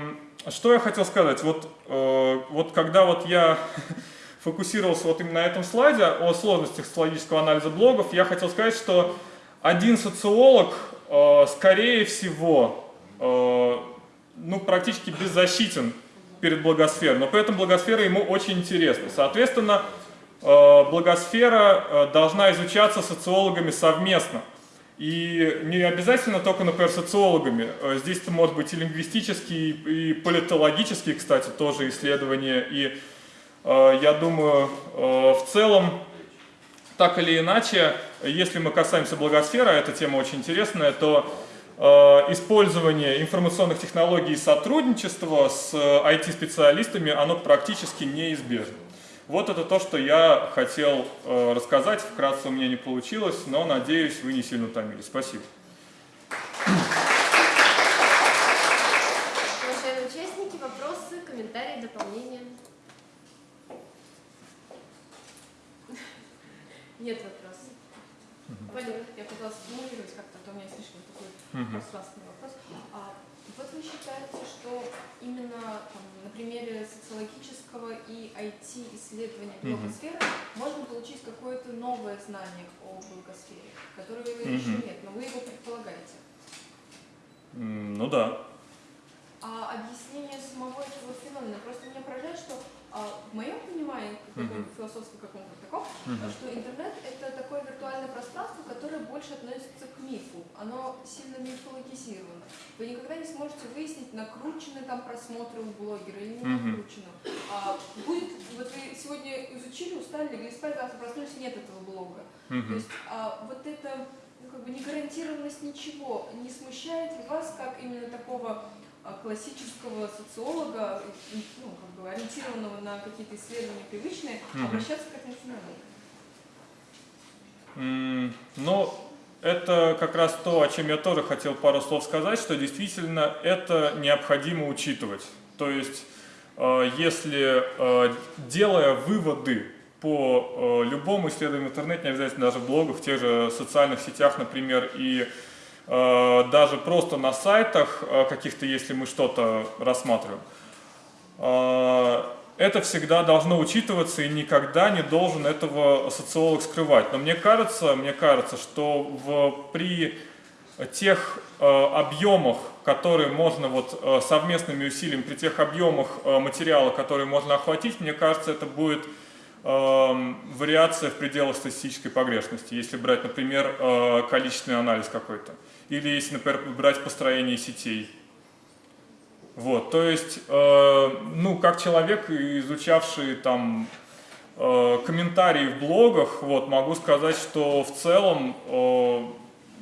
Speaker 7: что я хотел сказать, вот, э, вот когда вот я фокусировался вот именно на этом слайде о сложностях социологического анализа блогов, я хотел сказать, что один социолог, э, скорее всего, э, ну, практически беззащитен перед благосферой, но при этом благосфера ему очень интересна. Соответственно, благосфера э, должна изучаться социологами совместно. И не обязательно только, например, социологами. Э, здесь это может быть и лингвистические, и политологические, кстати, тоже исследования. И я думаю, в целом, так или иначе, если мы касаемся благосферы, а эта тема очень интересная, то использование информационных технологий и сотрудничество с IT-специалистами, оно практически неизбежно. Вот это то, что я хотел э, рассказать. Вкратце у меня не получилось, но надеюсь, вы не сильно утомились. Спасибо.
Speaker 1: Уважаемые участники, вопросы, комментарии, дополнения? Нет вопросов. Валера.
Speaker 3: Я пыталась формулировать как-то, а то у меня слишком такой пространственный вопрос. А вот вы считаете, что именно там, примере социологического и IT-исследования блогосферы можно получить какое-то новое знание о блогосфере, которого еще
Speaker 7: Мгм.
Speaker 3: нет, но вы его предполагаете?
Speaker 7: Ну да.
Speaker 3: А объяснение самого этого феномена просто меня поражает, что в моем понимании, таком
Speaker 7: Мгм.
Speaker 3: философском каком-то таком, что интернет это такое виртуальное пространство, которое больше относится к мифу. Оно сильно мифологизировано. Вы никогда не сможете выяснить, накручены там просмотры у блогера или не накручено. А, будет, вот вы сегодня изучили, устали, легли спать, завтра проснулись, нет этого блога. То есть а, вот эта ну, как бы негарантированность ничего не смущает ли вас как именно такого а, классического социолога, ну, как бы ориентированного на какие-то исследования привычные, обращаться к этому феномену?
Speaker 7: Ну, это как раз то, о чем я тоже хотел пару слов сказать, что действительно это необходимо учитывать. То есть, э, если э, делая выводы по э, любому исследованию в интернете, не обязательно даже в блогах, в тех же социальных сетях, например, и э, даже просто на сайтах э, каких-то, если мы что-то рассматриваем, э, это всегда должно учитываться и никогда не должен этого социолог скрывать. Но мне кажется, мне кажется, что в, при тех э, объемах, которые можно вот э, совместными усилиями, при тех объемах э, материала, которые можно охватить, мне кажется, это будет э, вариация в пределах статистической погрешности, если брать, например, э, количественный анализ какой-то, или если, например, брать построение сетей. Вот, то есть, э, ну, как человек, изучавший там э, комментарии в блогах, вот, могу сказать, что в целом э,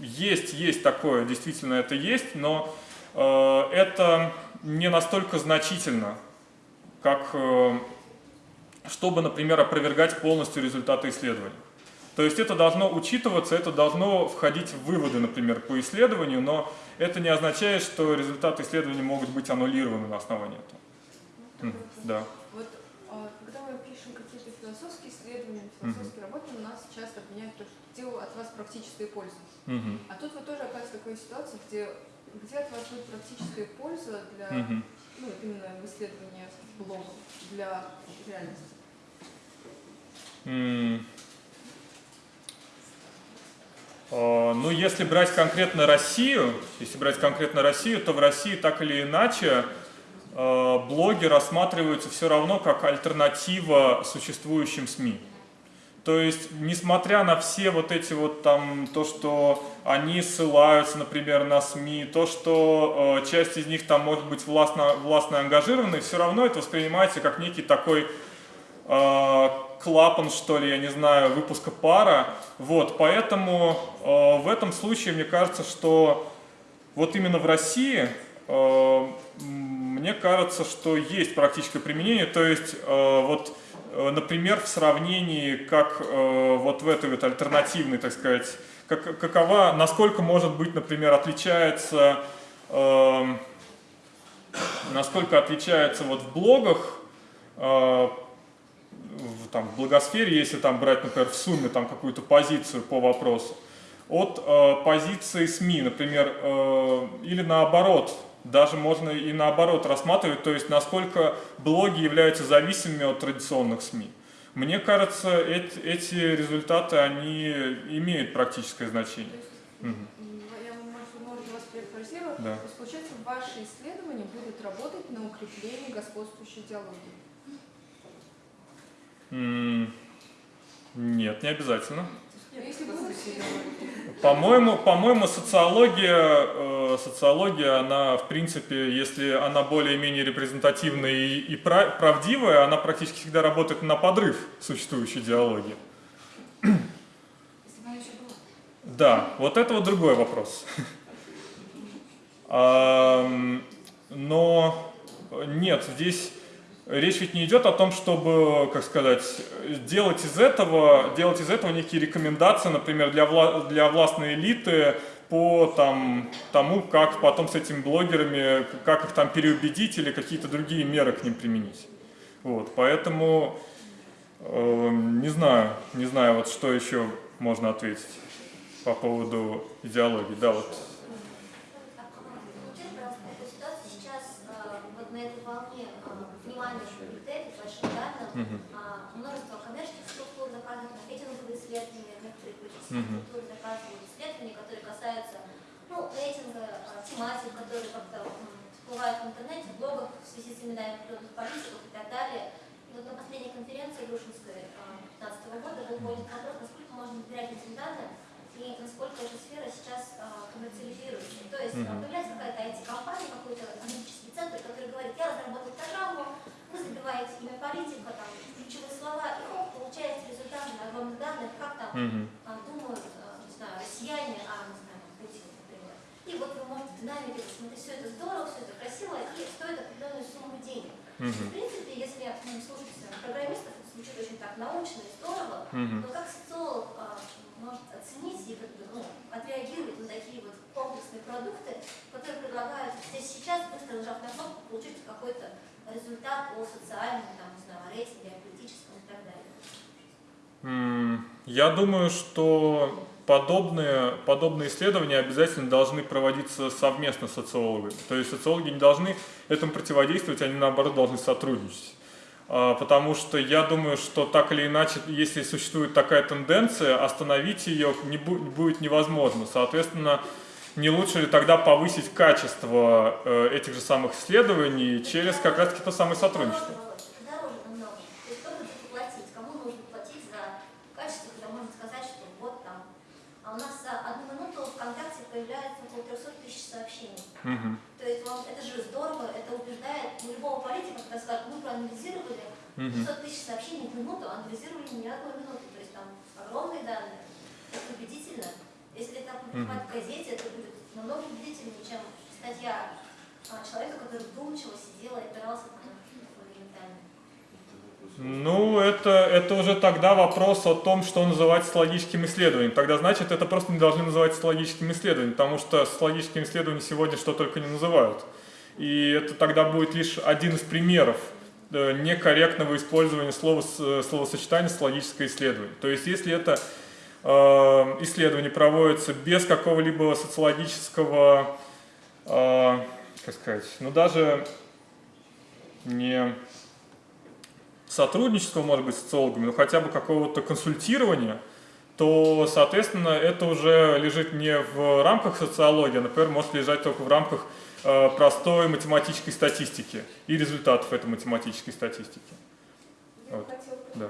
Speaker 7: есть, есть такое, действительно это есть, но э, это не настолько значительно, как э, чтобы, например, опровергать полностью результаты исследования. То есть это должно учитываться, это должно входить в выводы, например, по исследованию, но это не означает, что результаты исследования могут быть аннулированы на основании этого. М, Да.
Speaker 3: Вот а, когда мы пишем какие-то философские исследования, философские работы, у нас часто обвиняют, то, что делаю от вас практическая польза.
Speaker 7: Мгм.
Speaker 3: А тут вы тоже оказываетесь в такой ситуации, где, где от вас будет практическая польза для,
Speaker 7: Мгм.
Speaker 3: ну, именно в исследовании блогов, для реальности.
Speaker 7: А, Ну, если брать конкретно Россию, если брать конкретно Россию, то в России так или иначе э, блоги рассматриваются все равно как альтернатива существующим СМИ. То есть, несмотря на все вот эти вот там, то, что они ссылаются, например, на СМИ, то, что э, часть из них там может быть властно, властно ангажированы, все равно это воспринимается как некий такой э, клапан, что ли, я не знаю, выпуска пара. Вот, поэтому э, в этом случае мне кажется, что вот именно в России э, мне кажется, что есть практическое применение. То есть, э, вот, э, например, в сравнении, как э, вот в этой вот альтернативной, так сказать, как, какова, насколько может быть, например, отличается, э, насколько отличается вот в блогах э, в, там, в благосфере, если там брать, например, в сумме там какую-то позицию по вопросу, от э, позиции СМИ, например, э, или наоборот, даже можно и наоборот рассматривать, то есть насколько блоги являются зависимыми от традиционных СМИ. Мне кажется, эти, эти результаты, они имеют практическое значение.
Speaker 3: Есть, м, я, может, может, вас перефразирую.
Speaker 7: Да.
Speaker 3: То есть, получается, ваши исследования будут работать на укреплении господствующей идеологии.
Speaker 7: Нет, не обязательно. По-моему, по-моему, социология, э, социология, она, в принципе, если она более-менее репрезентативная и, и пра- правдивая, она практически всегда работает на подрыв существующей идеологии. Да, вот это вот другой вопрос. Но нет, здесь речь ведь не идет о том, чтобы, как сказать, делать из этого, делать из этого некие рекомендации, например, для, вла для властной элиты по там, тому, как потом с этими блогерами, как их там переубедить или какие-то другие меры к ним применить. Вот, поэтому э, не знаю, не знаю, вот что еще можно ответить по поводу идеологии. Да, вот
Speaker 8: Скажите, пожалуйста, эту ситуацию сейчас э, вот на этой волне э, внимания к бигдейту, большим данным, а, множество коммерческих структур заказывают маркетинговые исследования, структуры заказывают исследования, которые касаются ну, рейтинга, э, тематик, которые как-то всплывают в интернете, в блогах в связи с именами определенных политиков и так далее. И вот на последней конференции Грушинской 2015 года был поднят вопрос, насколько можно доверять этим данным и насколько эта сфера сейчас а, коммерциализируется. То есть а, появляется какая-то IT-компания, какой-то аналитический центр, который говорит, я разработал программу, вы забиваете имя политика, там, ключевые слова, и хоп, получаете результаты на огромных данных, как там
Speaker 7: Мгм.
Speaker 8: а, думают, а, не знаю, россияне, а, не знаю, Путин, например. И вот вы можете в динамике посмотреть, все это здорово, все это красиво, и стоит определенную сумму денег. В принципе, если м, слушать э, программистов, это звучит очень так научно и здорово,
Speaker 7: Мгм.
Speaker 8: но как социолог а, может оценить и как бы, ну, отреагировать на такие вот комплексные продукты, которые предлагают здесь сейчас, быстро нажав на кнопку, получить какой-то результат о социальном, там, не знаю, рейтинге, о политическом и так далее.
Speaker 7: Я думаю, что подобные, подобные исследования обязательно должны проводиться совместно с социологами. То есть социологи не должны этому противодействовать, они наоборот должны сотрудничать. А, Потому что я думаю, что так или иначе, если существует такая тенденция, остановить ее не бу- будет невозможно. Соответственно, не лучше ли тогда повысить качество э, этих же самых исследований через как раз таки то самое сотрудничество?
Speaker 8: Дороже, дороже намного. То есть кто будет платить, кому нужно платить за качество, когда можно сказать, что вот там. А у нас за одну минуту ВКонтакте появляется около 300 тысяч
Speaker 7: Мгм.
Speaker 8: То есть вам это же здорово, это убеждает ну, любого политика, когда скажут, мы проанализировали 500 тысяч сообщений в минуту, анализировали не одну минуту. То есть там огромные данные, это убедительно. Если это опубликовать в газете, это будет намного убедительнее, чем статья а, человека, который вдумчиво сидел и опирался на.
Speaker 7: Ну, это, это уже тогда вопрос о том, что называть социологическим исследованием. Тогда, значит, это просто не должны называть социологическим исследованием, потому что социологическим исследованием сегодня что только не называют. И это тогда будет лишь один из примеров э, некорректного использования слова, с- словосочетания социологическое исследование. То есть, если это э, исследование проводится без какого-либо социологического, э, как сказать, ну даже не сотрудничества, может быть, с социологами, но хотя бы какого-то консультирования, то, соответственно, это уже лежит не в рамках социологии, а, например, может лежать только в рамках э, простой математической статистики и результатов этой математической статистики.
Speaker 6: Я
Speaker 7: Вот.
Speaker 6: хотела
Speaker 7: Да.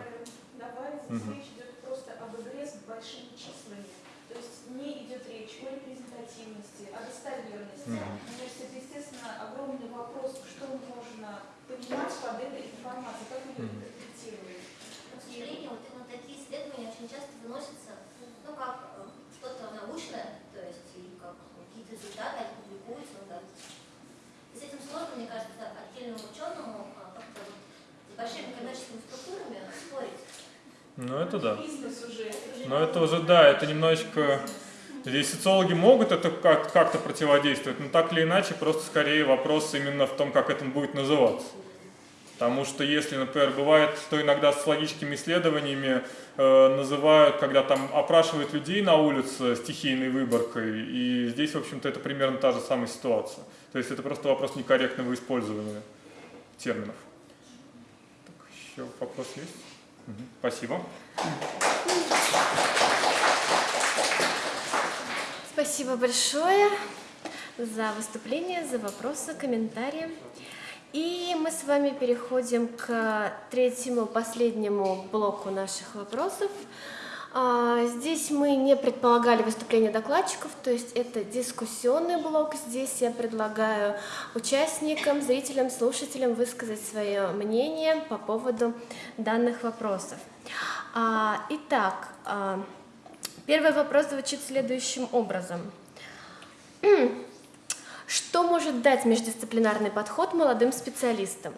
Speaker 6: добавить, здесь речь идет просто об игре с большими числами. То есть не идет речь о репрезентативности, о достоверности. Мне кажется, это, естественно, огромный вопрос, что можно понимать под этой информацией, как мы ее интерпретируем.
Speaker 8: Но, к сожалению, вот именно такие исследования очень часто выносятся, ну, как э, что-то научное, то есть, или как какие-то результаты, они публикуются, ну, да. И с этим сложно, мне кажется, отдельному ученому а, как-то вот с большими коммерческими структурами спорить.
Speaker 7: Ну, это да. Но это уже, да, это немножечко... Здесь социологи могут это как- как-то противодействовать, но так или иначе, просто скорее вопрос именно в том, как это будет называться. Потому что если, например, бывает, что иногда социологическими исследованиями э, называют, когда там опрашивают людей на улице стихийной выборкой, и здесь, в общем-то, это примерно та же самая ситуация. То есть это просто вопрос некорректного использования терминов. Так, еще вопрос есть? Спасибо.
Speaker 1: Спасибо большое за выступление, за вопросы, комментарии. И мы с вами переходим к третьему, последнему блоку наших вопросов. А, Здесь мы не предполагали выступление докладчиков, то есть это дискуссионный блок. Здесь я предлагаю участникам, зрителям, слушателям высказать свое мнение по поводу данных вопросов. А, Итак, а, Первый вопрос звучит следующим образом. Что может дать междисциплинарный подход молодым специалистам?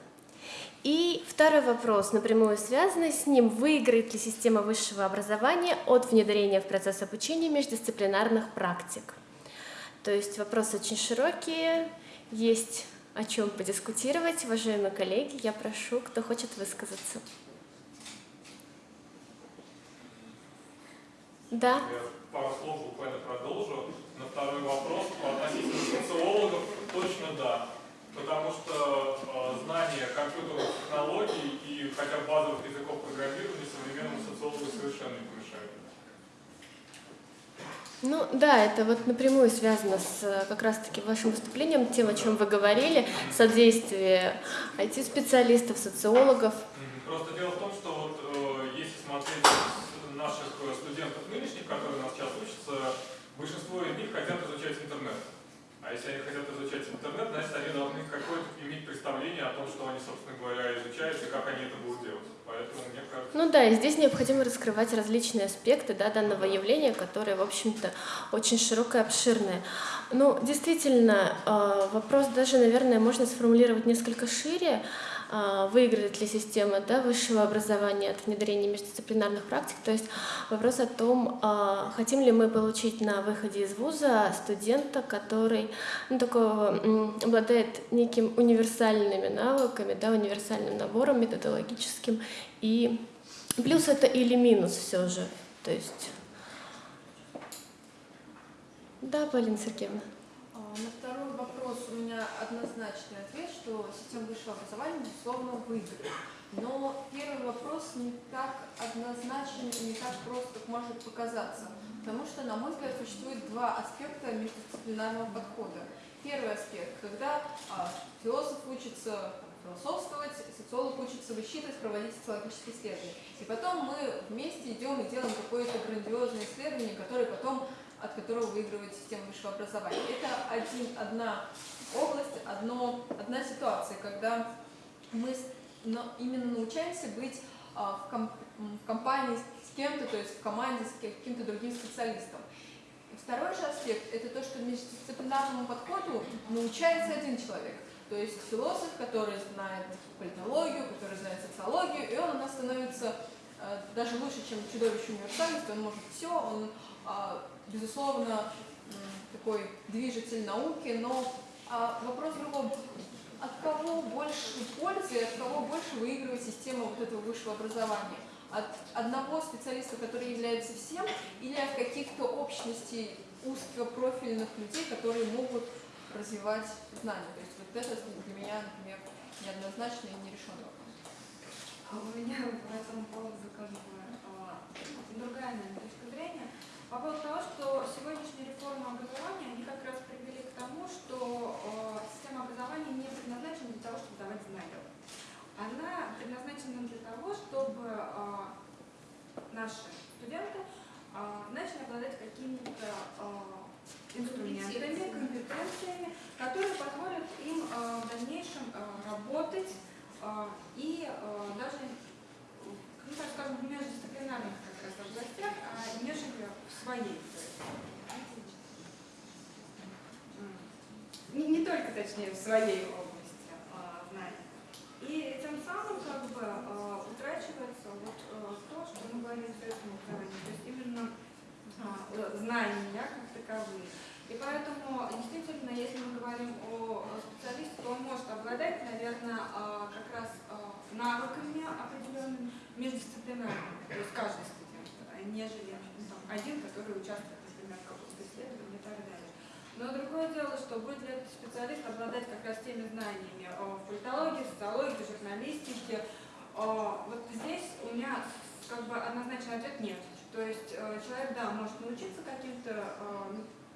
Speaker 1: И второй вопрос, напрямую связанный с ним, выиграет ли система высшего образования от внедрения в процесс обучения междисциплинарных практик? То есть вопросы очень широкие, есть о чем подискутировать. Уважаемые коллеги, я прошу, кто хочет высказаться. Да.
Speaker 7: Я пару слов буквально продолжу. На второй вопрос относительно социологов точно да. Потому что э, знание компьютерных технологий и хотя бы базовых языков программирования современному социологу совершенно не помешает.
Speaker 1: Ну да, это вот напрямую связано с э, как раз-таки вашим выступлением, тем, о чем вы говорили, содействие IT-специалистов, социологов.
Speaker 7: Просто дело в том, что вот э, если смотреть с наших э, студентов нынешних, которые у нас сейчас учатся, большинство из них хотят изучать интернет. А если они хотят изучать интернет, значит они должны какое-то иметь представление о том, что они, собственно говоря, изучают и как они это будут делать. Поэтому мне кажется...
Speaker 1: Ну да, и здесь необходимо раскрывать различные аспекты да, данного явления, которые, в общем-то, очень широкое, обширное. Ну, действительно, э, вопрос даже, наверное, можно сформулировать несколько шире. Э, выиграет ли система да, высшего образования от внедрения междисциплинарных практик? То есть вопрос о том, э, хотим ли мы получить на выходе из вуза студента, который ну, такого, обладает неким универсальными навыками, да, универсальным набором методологическим. И плюс это или минус все же. То есть... Да, Полина Сергеевна.
Speaker 3: А, на второй вопрос у меня однозначный ответ, что система высшего образования, безусловно, выиграет. Но первый вопрос не так однозначен и не так прост, как может показаться. Потому что, на мой взгляд, существует два аспекта междисциплинарного подхода. Первый аспект, когда а, философ учится философствовать, социолог учится высчитывать, проводить социологические исследования. И потом мы вместе идем и делаем какое-то грандиозное исследование, которое потом от которого выигрывает система высшего образования. Это один, одна область, одно, одна ситуация, когда мы но именно научаемся быть а, в, комп, в компании с кем-то, то есть в команде с каким-то другим специалистом. Второй же аспект – это то, что междисциплинарному подходу научается один человек. То есть философ, который знает политологию, который знает социологию, и он у нас становится э, даже лучше, чем чудовище универсальности, он может все, он а, безусловно, такой движитель науки, но а, вопрос в. От кого больше пользы, от кого больше выигрывает система вот этого высшего образования? От одного специалиста, который является всем, или от каких-то общностей узкопрофильных людей, которые могут развивать знания? То есть вот это для меня, например, неоднозначно и нерешенный вопрос.
Speaker 5: А у меня по этому поводу как бы другая наверное, точка зрения. По поводу того, что сегодняшняя реформа образования, они как раз привели к тому, что э, система образования не предназначена для того, чтобы давать знания. Она предназначена для того, чтобы э, наши студенты э, начали обладать какими-то инструментами, компетенциями, которые позволят им в дальнейшем работать и даже ну, так скажем, в междисциплинарных как раз областях, а нежели в своей. Не, не только, точнее, в своей области а, знаний. И тем самым как бы а, утрачивается вот а, то, что мы говорили в советском образовании, то есть именно а, знания как таковые. И поэтому, действительно, если мы говорим о специалисте, то он может обладать, наверное, как раз навыками определенными, междисциплинарными, то есть каждый студент, нежели ну, там, один, который участвует, например, в каком-то исследовании и так далее. Но другое дело, что будет ли этот специалист обладать как раз теми знаниями в политологии, социологии, журналистике. Вот здесь у меня как бы однозначный ответ нет. То есть э, человек, да, может научиться каким-то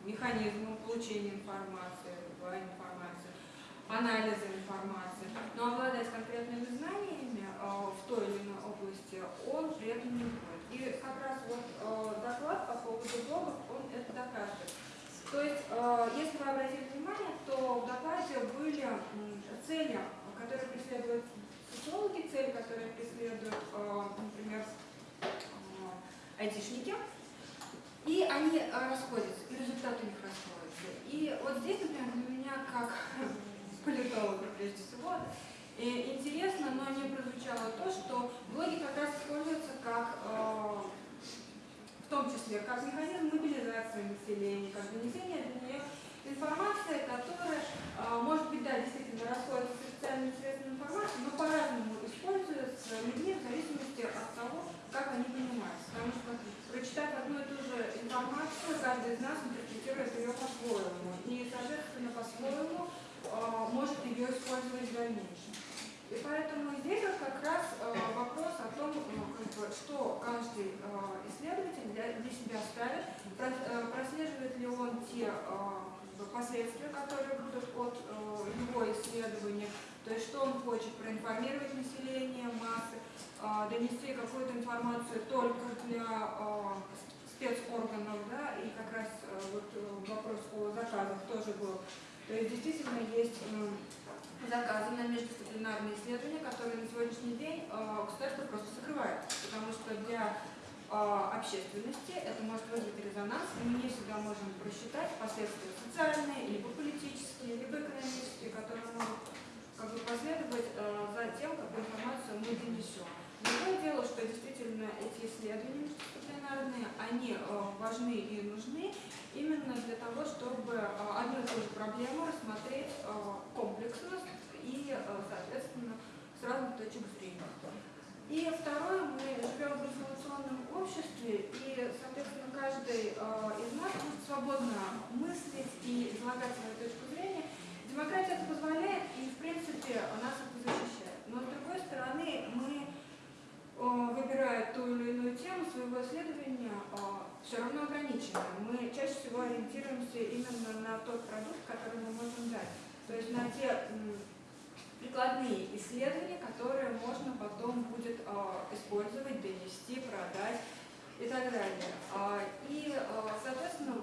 Speaker 5: механизмом получения информации, информации, анализа информации, но обладать конкретными знаниями э, в той или иной области он при этом не будет. И как раз вот э, доклад по поводу блогов, он это доказывает. То есть, э, если вы обратили внимание, то в докладе были цели, которые преследуют социологи, цели, которые преследуют, например, айтишники, и они э, расходятся, и результаты у них расходятся. И вот здесь, например, для меня, как политолога прежде всего, интересно, но не прозвучало то, что блоги как раз используются как, э, том числе, как механизм мобилизации населения, как донесение для нее информации, которая, э, может быть, да, действительно расходится с официальными средствами информации, но по-разному используется людьми в зависимости от того, как они понимаются. Потому что, прочитав одну и ту же информацию, каждый из нас интерпретирует ее по-своему. И, соответственно, по-своему э, может ее использовать в дальнейшем. И поэтому здесь вот как раз э, вопрос о том, ну, что каждый э, исследователь для, себя ставит, э, прослеживает ли он те последствия, которые будут от его исследования, то есть что он хочет проинформировать население, массы, донести какую-то информацию только для спецорганов, да, и как раз вот вопрос о заказах тоже был. То есть действительно есть заказы на междисциплинарные исследования, которые на сегодняшний день э, государство просто закрывает, потому что для э, общественности это может вызвать резонанс, и мы не всегда можем просчитать последствия социальные, либо политические, либо экономические, которые могут как бы, последовать э, за тем, какую информацию мы донесем. Другое дело, что действительно эти исследования междисциплинарные, они э, важны и нужны именно для того, чтобы э, одну и ту же проблему рассмотреть э, комплексно и, соответственно, с разных точек зрения. И второе, мы живем в информационном обществе, и, соответственно, каждый из нас может свободно мыслить и излагать свою точку зрения. Демократия это позволяет, и, в принципе, нас это защищает. Но, с другой стороны, мы, выбирая ту или иную тему своего исследования, все равно ограничены. Мы чаще всего ориентируемся именно на тот продукт, который мы можем дать. То есть на те прикладные исследования, которые можно потом будет э, использовать, донести, продать и так далее. А, и, э, соответственно,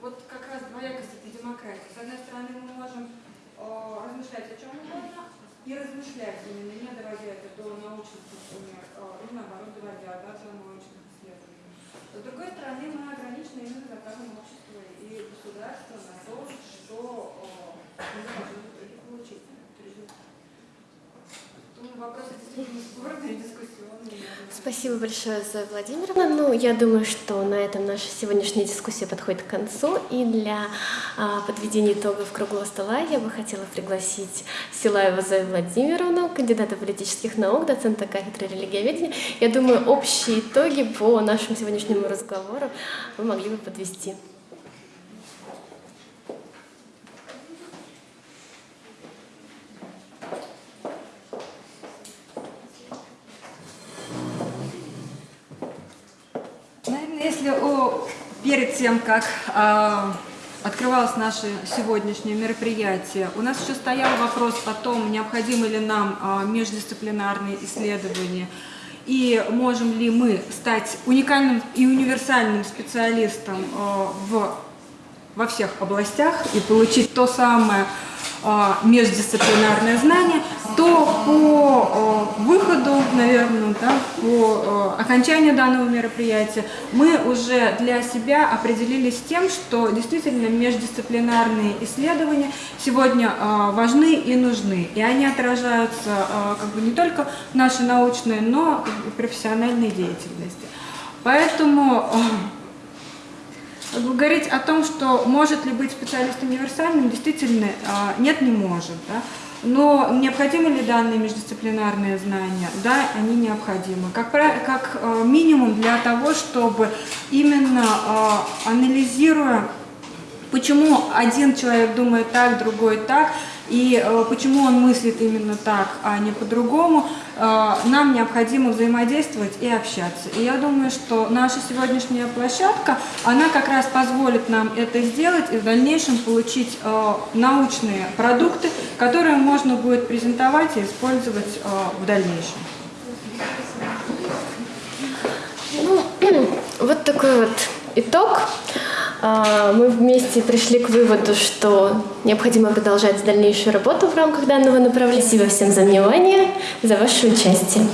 Speaker 5: вот как раз двоякость этой демократии. С одной стороны, мы можем э, размышлять о чем угодно и размышлять именно, не доводя это до научных, например, э, или наоборот, доводя да, до научных исследований. С другой стороны, мы ограничены именно заказом общества и государства на то, что э, мы можем в итоге получить.
Speaker 1: Спасибо большое, Зоя Владимировна. Ну, я думаю, что на этом наша сегодняшняя дискуссия подходит к концу. И для а, подведения итогов круглого стола я бы хотела пригласить Силаева Зою Владимировну, кандидата политических наук, доцента кафедры религиоведения. Я думаю, общие итоги по нашему сегодняшнему разговору вы могли бы подвести.
Speaker 5: Если о, перед тем, как э, открывалось наше сегодняшнее мероприятие, у нас еще стоял вопрос о том, необходимы ли нам э, междисциплинарные исследования, и можем ли мы стать уникальным и универсальным специалистом э, в, во всех областях и получить то самое междисциплинарное знание, то по а, выходу, наверное, да, по а, окончанию данного мероприятия мы уже для себя определились тем, что действительно междисциплинарные исследования сегодня важны и нужны. И они отражаются как бы не только в нашей научной, но и профессиональной деятельности. Поэтому говорить о том, что может ли быть специалист универсальным, действительно а, нет, не может. Да? Но необходимы ли данные междисциплинарные знания? Да, они необходимы. Как, как а, минимум для того, чтобы именно а, анализируя, почему один человек думает так, другой так, и э, почему он мыслит именно так, а не по-другому, э, нам необходимо взаимодействовать и общаться. И я думаю, что наша сегодняшняя площадка, она как раз позволит нам это сделать и в дальнейшем получить э, научные продукты, которые можно будет презентовать и использовать в дальнейшем.
Speaker 1: Ну, вот такой вот итог. А, мы вместе пришли к выводу, что необходимо продолжать дальнейшую работу в рамках данного направления. Спасибо всем за внимание, за ваше участие.